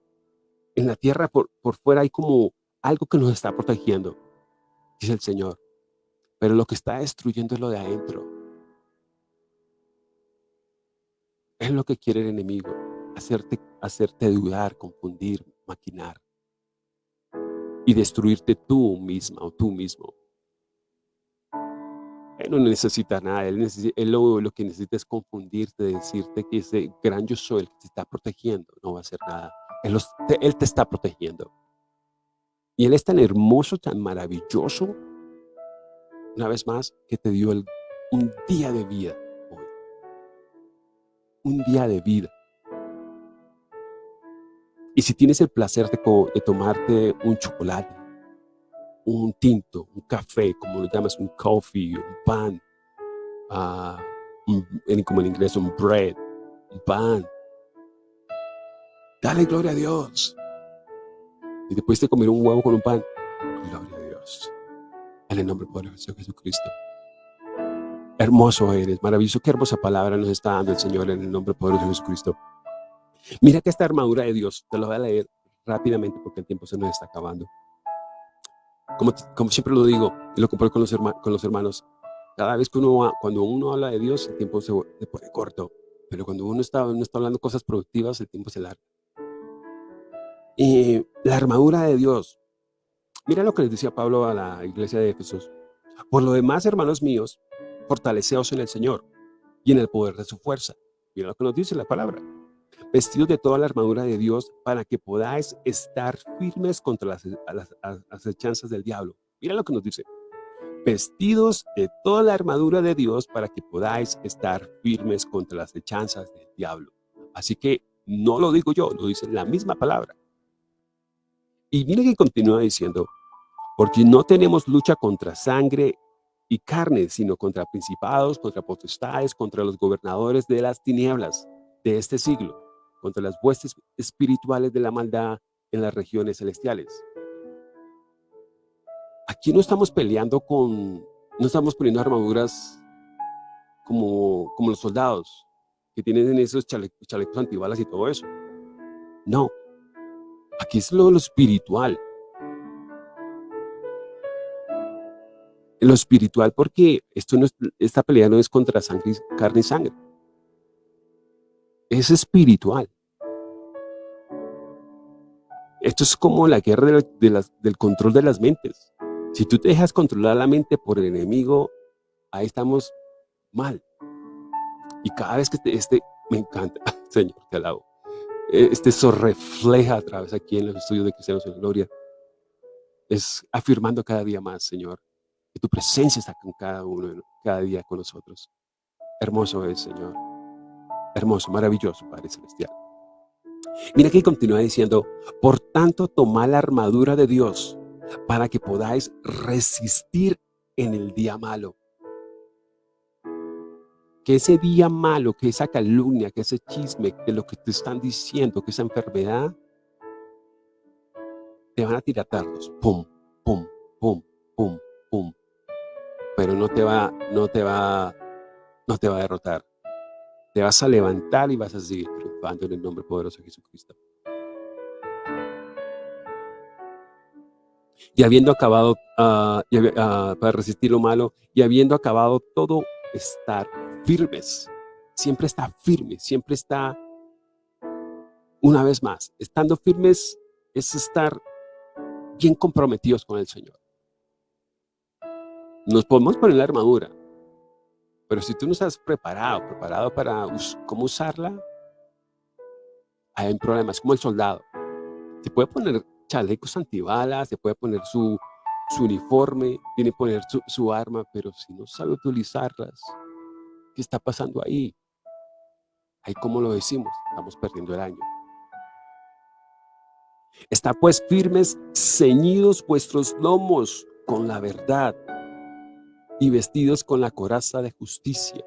en la tierra por, por fuera hay como algo que nos está protegiendo, dice el Señor. Pero lo que está destruyendo es lo de adentro. Es lo que quiere el enemigo, hacerte, hacerte dudar, confundir, maquinar y destruirte tú misma o tú mismo. No necesita nada, él, lo, que necesita es confundirte, decirte que ese gran yo soy el que te está protegiendo, no va a hacer nada. Él, te está protegiendo. Y Él es tan hermoso, tan maravilloso, una vez más, que te dio un día de vida hoy. Un día de vida. Y si tienes el placer de, tomarte un chocolate, un tinto, un café, como lo llamas, un coffee, un pan, uh, como en inglés, un bread, un pan. Dale gloria a Dios. Y después de comer un huevo con un pan, gloria a Dios. En el nombre poderoso de Jesucristo. Hermoso eres, maravilloso. Qué hermosa palabra nos está dando el Señor en el nombre poderoso de Jesucristo. Mira que esta armadura de Dios, te lo voy a leer rápidamente porque el tiempo se nos está acabando. Como, como siempre lo digo y lo comparo con los, con los hermanos, cada vez que uno, cuando uno habla de Dios, el tiempo se, pone corto. Pero cuando uno está, uno está hablando cosas productivas, el tiempo se larga. Y la armadura de Dios. Mira lo que les decía Pablo a la iglesia de Jesús. Por lo demás, hermanos míos, fortaleceos en el Señor y en el poder de su fuerza. Mira lo que nos dice la palabra vestidos de toda la armadura de Dios para que podáis estar firmes contra las, acechanzas del diablo. Mira lo que nos dice. Vestidos de toda la armadura de Dios para que podáis estar firmes contra las acechanzas del diablo. Así que no lo digo yo, lo dice la misma palabra. Y mire que continúa diciendo, porque no tenemos lucha contra sangre y carne, sino contra principados, contra potestades, contra los gobernadores de las tinieblas de este siglo, contra las huestes espirituales de la maldad en las regiones celestiales. Aquí no estamos peleando con, no estamos poniendo armaduras como, como los soldados que tienen esos chalecos antibalas y todo eso. No, aquí es lo, lo espiritual. Lo espiritual porque esto no esta pelea no es contra sangre, carne y sangre es espiritual. Esto es como la guerra del control de las mentes. Si tú te dejas controlar la mente por el enemigo, ahí estamos mal. Y cada vez que este, este me encanta, [laughs] Señor, te alabo. E, este eso refleja a través aquí en los estudios de Cristianos en Gloria. Es afirmando cada día más, Señor, que tu presencia está con cada uno, cada día con nosotros. Hermoso es, Señor. Hermoso, maravilloso, Padre Celestial. Mira que continúa diciendo, por tanto, tomad la armadura de Dios para que podáis resistir en el día malo. que ese día malo, que esa calumnia, que ese chisme, que lo que te están diciendo, que esa enfermedad, te van a tirar dardos, pum, pum, pum, pum, pum. Pero no te va, no te va, no te va a derrotar. Te vas a levantar y vas a seguir en el nombre poderoso de Jesucristo. Y habiendo acabado, ah, ah, para resistir lo malo, y habiendo acabado todo, estar firmes. Siempre está firme, siempre está, una vez más, estando firmes es estar bien comprometidos con el Señor. Nos podemos poner la armadura, pero si tú no estás preparado, preparado para cómo usarla, hay problemas, como el soldado. Se puede poner chalecos antibalas, se puede poner su, su uniforme, tiene que poner su, su arma, pero si no sabe utilizarlas, ¿qué está pasando ahí? Ahí como lo decimos, estamos perdiendo el año. Está pues firmes, ceñidos vuestros lomos con la verdad y vestidos con la coraza de justicia.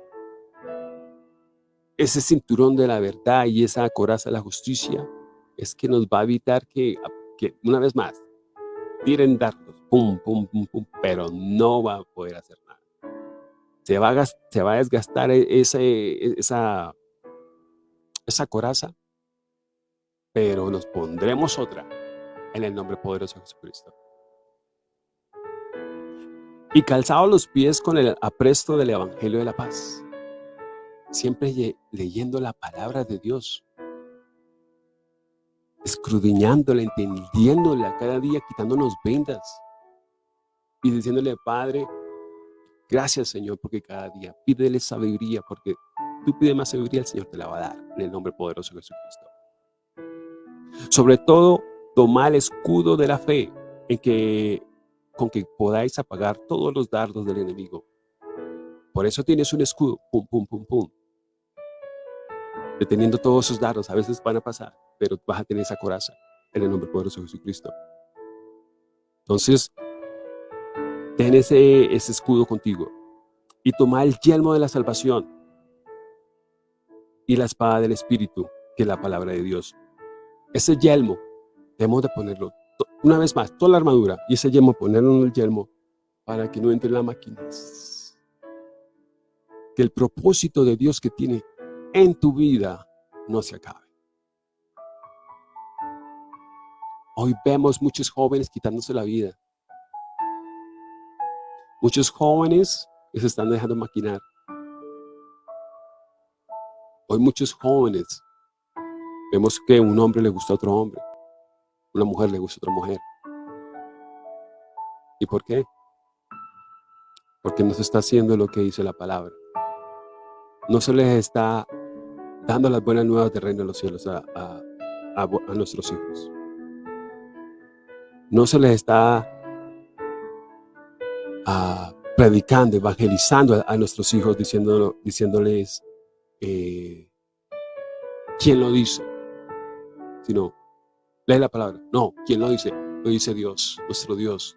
Ese cinturón de la verdad y esa coraza de la justicia es que nos va a evitar que, que una vez más, tiren dardos, pum, pum, pum, pum, pero no va a poder hacer nada. Se va a, se va a desgastar e, ese, esa, esa coraza pero nos pondremos otra en el nombre poderoso de Jesucristo. Y calzados los pies con el apresto del Evangelio de la Paz, siempre leyendo la palabra de Dios, escudriñándola, entendiéndola cada día, quitándonos vendas y diciéndole, Padre, gracias Señor, porque cada día pídele sabiduría, porque tú pides más sabiduría, el Señor te la va a dar, en el nombre poderoso de Jesucristo. Sobre todo, tomar el escudo de la fe en que, con que podáis apagar todos los dardos del enemigo. Por eso tienes un escudo, pum, pum, pum, pum. Deteniendo todos esos dardos, a veces van a pasar, pero vas a tener esa coraza en el nombre poderoso de Jesucristo. Entonces, ten ese, ese escudo contigo y toma el yelmo de la salvación y la espada del Espíritu, que es la palabra de Dios. Ese yelmo, debemos de ponerlo, una vez más, toda la armadura, y ese yelmo, ponerlo en el yelmo, para que no entre la máquina. Que el propósito de Dios que tiene en tu vida no se acabe. Hoy vemos muchos jóvenes quitándose la vida. Muchos jóvenes que se están dejando maquinar. Hoy muchos jóvenes Vemos que un hombre le gusta a otro hombre, una mujer le gusta a otra mujer. ¿Y por qué? Porque no se está haciendo lo que dice la palabra. No se les está dando las buenas nuevas del reino de los cielos a, nuestros hijos. No se les está ah, predicando, evangelizando a, nuestros hijos, diciéndoles eh, quién lo dice sino lee la palabra. No, ¿quién lo dice? Lo dice Dios, nuestro Dios.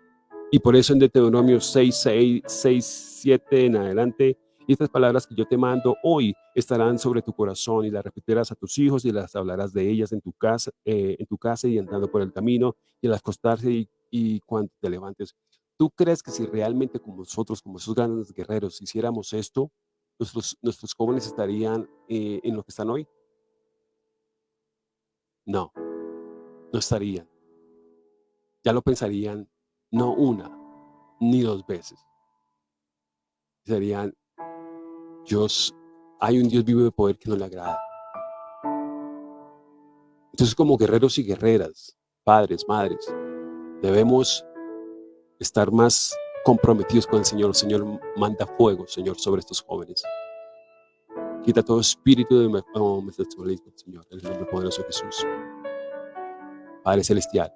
Y por eso en Deuteronomio 6, 6, 6, 7 en adelante, estas palabras que yo te mando hoy estarán sobre tu corazón y las repetirás a tus hijos y las hablarás de ellas en tu casa, eh, en tu casa y andando por el camino y al acostarse y, y cuando te levantes. ¿Tú crees que si realmente como nosotros, como esos grandes guerreros, hiciéramos esto, nuestros, nuestros jóvenes estarían eh, en lo que están hoy? No, no estarían. Ya lo pensarían no una, ni dos veces. Serían, Dios, hay un Dios vivo de poder que no le agrada. Entonces como guerreros y guerreras, padres, madres, debemos estar más comprometidos con el Señor. Señor manda fuego, Señor, sobre estos jóvenes. Quita todo espíritu de homosexualismo, Señor, en el nombre poderoso de Jesús. Padre Celestial.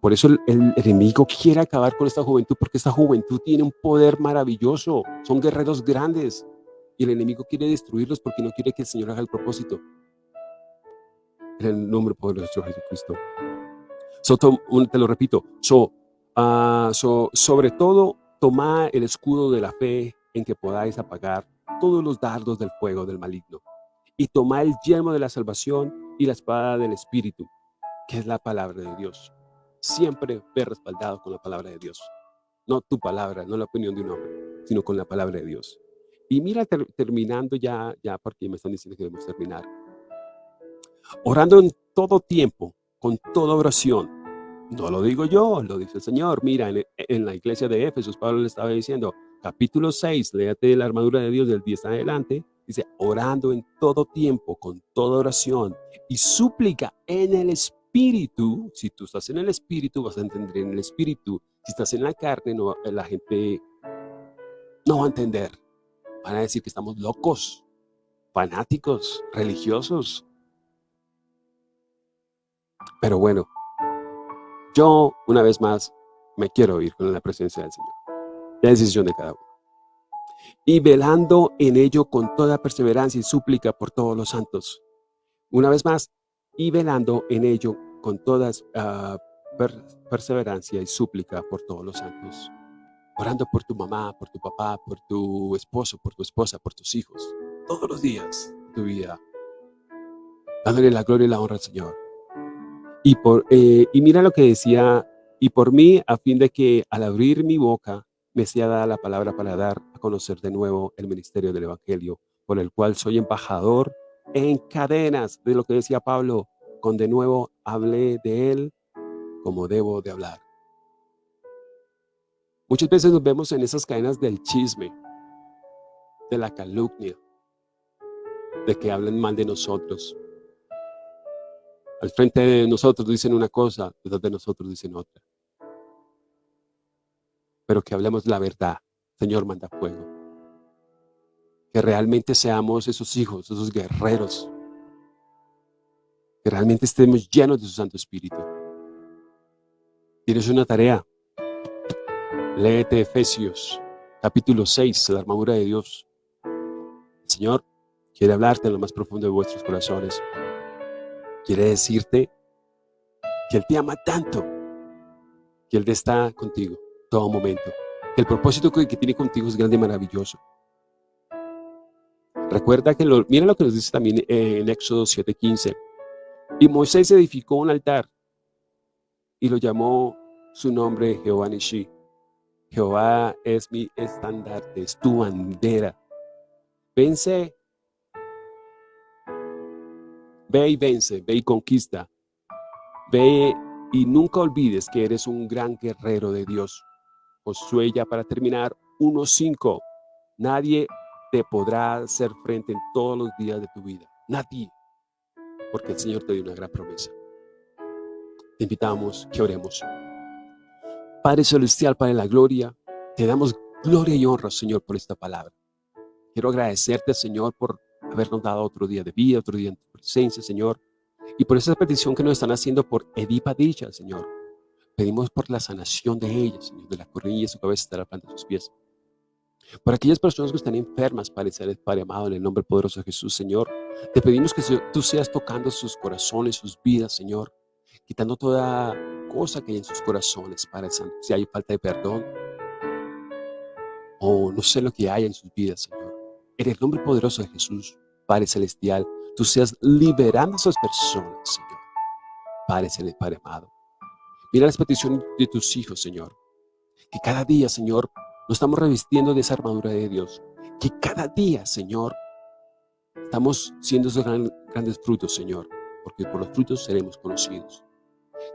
Por eso el, enemigo quiere acabar con esta juventud, porque esta juventud tiene un poder maravilloso. Son guerreros grandes. Y el enemigo quiere destruirlos porque no quiere que el Señor haga el propósito. En el nombre poderoso de Jesucristo. So, te lo repito. So, so, sobre todo, toma el escudo de la fe en que podáis apagar todos los dardos del fuego del maligno y tomad el yelmo de la salvación y la espada del Espíritu, que es la palabra de Dios. Siempre ve respaldado con la palabra de Dios. No tu palabra, no la opinión de un hombre, sino con la palabra de Dios. Y mira, terminando ya, ya porque me están diciendo que debemos terminar. Orando en todo tiempo, con toda oración. No lo digo yo, lo dice el Señor. Mira, en, la iglesia de Éfeso, Pablo le estaba diciendo, capítulo 6, léate la armadura de Dios del 10 adelante, dice, orando en todo tiempo, con toda oración y súplica en el Espíritu. Si tú estás en el Espíritu, vas a entender en el Espíritu. Si estás en la carne, no, la gente no va a entender. Van a decir que estamos locos, fanáticos, religiosos. Pero bueno, yo una vez más me quiero ir con la presencia del Señor. La decisión de cada uno. Y velando en ello con toda perseverancia y súplica por todos los santos. Una vez más, y velando en ello con toda ah, perseverancia y súplica por todos los santos orando por tu mamá, por tu papá, por tu esposo, por tu esposa, por tus hijos, todos los días de tu vida, dándole la gloria y la honra al Señor. Y, por, eh, y mira lo que decía, y por mí, a fin de que al abrir mi boca me sea dada la palabra para dar a conocer de nuevo el ministerio del Evangelio, por el cual soy embajador en cadenas, de lo que decía Pablo, con de nuevo hablé de él como debo de hablar. Muchas veces nos vemos en esas cadenas del chisme, de la calumnia, de que hablan mal de nosotros. Al frente de nosotros dicen una cosa, detrás de nosotros dicen otra. Pero que hablemos la verdad, Señor manda fuego. Que realmente seamos esos hijos, esos guerreros. Que realmente estemos llenos de su Santo Espíritu. Tienes una tarea, Léete Efesios, capítulo 6, la armadura de Dios. El Señor quiere hablarte en lo más profundo de vuestros corazones. Quiere decirte que Él te ama tanto, que Él está contigo todo momento, que el propósito que tiene contigo es grande y maravilloso. Recuerda que, lo, mira lo que nos dice también en Éxodo 7:15. Y Moisés edificó un altar y lo llamó su nombre Jehová Nishi Jehová es mi estandarte, es tu bandera. Vence. Ve y vence, ve y conquista. Ve y nunca olvides que eres un gran guerrero de Dios. Josué ya para terminar, 1.5. Nadie te podrá hacer frente en todos los días de tu vida. Nadie. Porque el Señor te dio una gran promesa. Te invitamos que oremos. Padre Celestial, Padre de la Gloria, te damos gloria y honra, Señor, por esta palabra. Quiero agradecerte, Señor, por habernos dado otro día de vida, otro día en tu presencia, Señor. Y por esa petición que nos están haciendo por Edipa Dicha, Señor. Pedimos por la sanación de ella, Señor, de la cornilla de su cabeza hasta la planta de sus pies. Por aquellas personas que están enfermas, Padre, Padre amado, en el nombre poderoso de Jesús, Señor, te pedimos que tú seas tocando sus corazones, sus vidas, Señor, quitando toda cosa que hay en sus corazones, Padre Santo. Si hay falta de perdón, o no sé lo que hay en sus vidas, Señor. En el nombre poderoso de Jesús, Padre Celestial, tú seas liberando a esas personas, Señor. Padre Celestial, Padre amado. Mira las peticiones de tus hijos, Señor. Que cada día, Señor, nos estamos revistiendo de esa armadura de Dios. Que cada día, Señor, estamos siendo esos grandes frutos, Señor. Porque por los frutos seremos conocidos.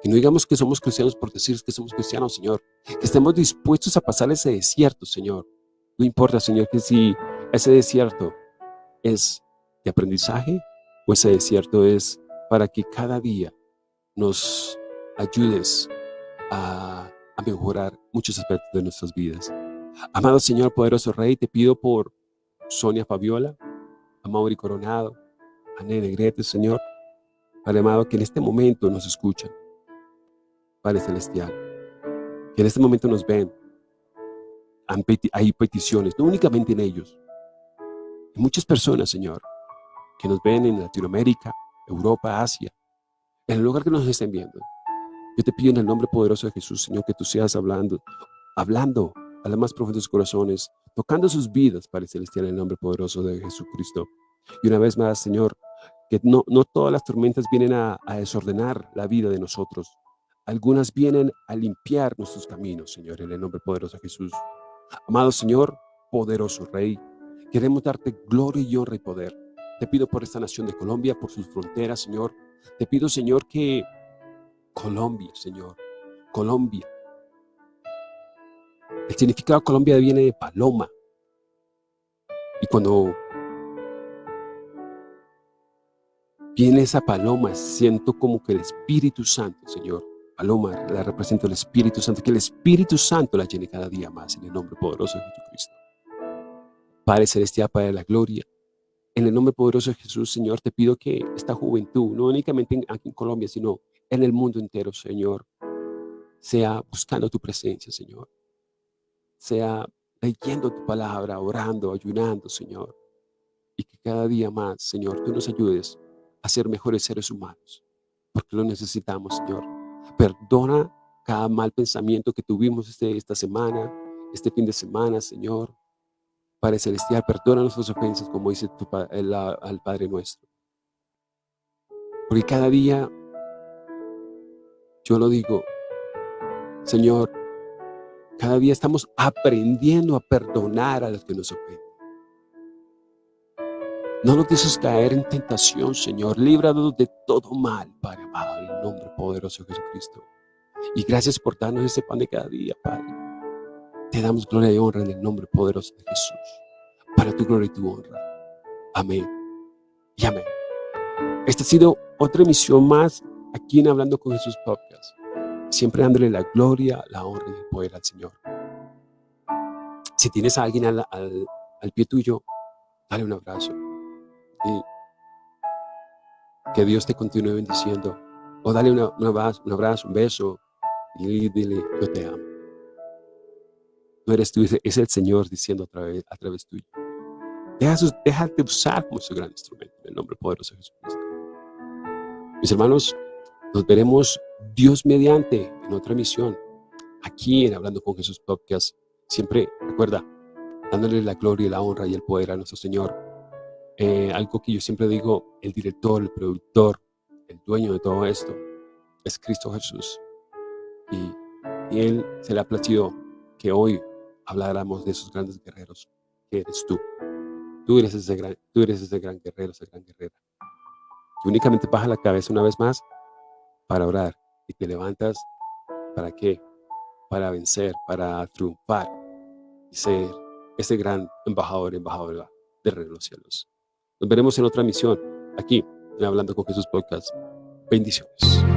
Que no digamos que somos cristianos por decir que somos cristianos, Señor. Que estemos dispuestos a pasar ese desierto, Señor. No importa, Señor, que si ese desierto es de aprendizaje o ese desierto es para que cada día nos ayudes a, mejorar muchos aspectos de nuestras vidas. Amado Señor, poderoso Rey, te pido por Sonia Fabiola, a Mauri Coronado, a Nene Grete, Señor, Padre amado, que en este momento nos escuchan. Padre Celestial, que en este momento nos ven. Hay peticiones, no únicamente en ellos. Hay muchas personas, Señor, que nos ven en Latinoamérica, Europa, Asia, en el lugar que nos estén viendo. Yo te pido en el nombre poderoso de Jesús, Señor, que tú seas hablando, hablando a las más profundos corazones, tocando sus vidas, Padre Celestial, en el nombre poderoso de Jesucristo. Y una vez más, Señor, que no, no todas las tormentas vienen a desordenar la vida de nosotros. Algunas vienen a limpiar nuestros caminos, Señor, en el nombre poderoso de Jesús. Amado Señor, poderoso Rey, queremos darte gloria y honra y poder. Te pido por esta nación de Colombia, por sus fronteras, Señor. Te pido, Señor, que Colombia, Señor, Colombia, el significado de Colombia viene de paloma. Y cuando viene esa paloma, siento como que el Espíritu Santo, Señor, paloma la representa el Espíritu Santo, que el Espíritu Santo la llene cada día más en el nombre poderoso de Jesucristo. Padre Celestial, Padre de la Gloria, en el nombre poderoso de Jesús, Señor, te pido que esta juventud, no únicamente aquí en Colombia, sino en el mundo entero, Señor, sea buscando tu presencia, Señor sea leyendo tu palabra, orando, ayunando, Señor. Y que cada día más, Señor, tú nos ayudes a ser mejores seres humanos, porque lo necesitamos, Señor. Perdona cada mal pensamiento que tuvimos este, esta semana, este fin de semana, Señor. Padre Celestial, perdona nuestras ofensas, como dice tu, el, al Padre nuestro. Porque cada día, yo lo digo, Señor, cada día estamos aprendiendo a perdonar a los que nos ofenden. No nos dejes caer en tentación, Señor. Líbranos de todo mal, Padre amado, en el nombre poderoso de Jesucristo. Y gracias por darnos ese pan de cada día, Padre. Te damos gloria y honra en el nombre poderoso de Jesús. Para tu gloria y tu honra. Amén. Y amén. Esta ha sido otra emisión más aquí en Hablando con Jesús Podcast siempre dándole la gloria, la honra y el poder al Señor. Si tienes a alguien al, pie tuyo, dale un abrazo. Que Dios te continúe bendiciendo. O dale un, abrazo, un abrazo, un beso y dile, yo te amo. No eres tú, es el Señor diciendo a través, a través tuyo. déjate usar como su gran instrumento en el nombre poderoso de Jesucristo. Mis hermanos, nos veremos Dios mediante en otra misión, aquí en Hablando con Jesús Podcast. Siempre, recuerda, dándole la gloria la honra y el poder a nuestro Señor. Eh, algo que yo siempre digo, el director, el productor, el dueño de todo esto es Cristo Jesús. Y, Él se le ha placido que hoy habláramos de esos grandes guerreros que eres tú. Tú eres ese gran, tú eres ese gran guerrero, esa gran guerrera. Que únicamente baja la cabeza una vez más para orar y te levantas, ¿para qué? Para vencer, para triunfar y ser ese gran embajador, embajadora de los cielos. Nos veremos en otra misión, aquí, en Hablando con Jesús Podcast. Bendiciones.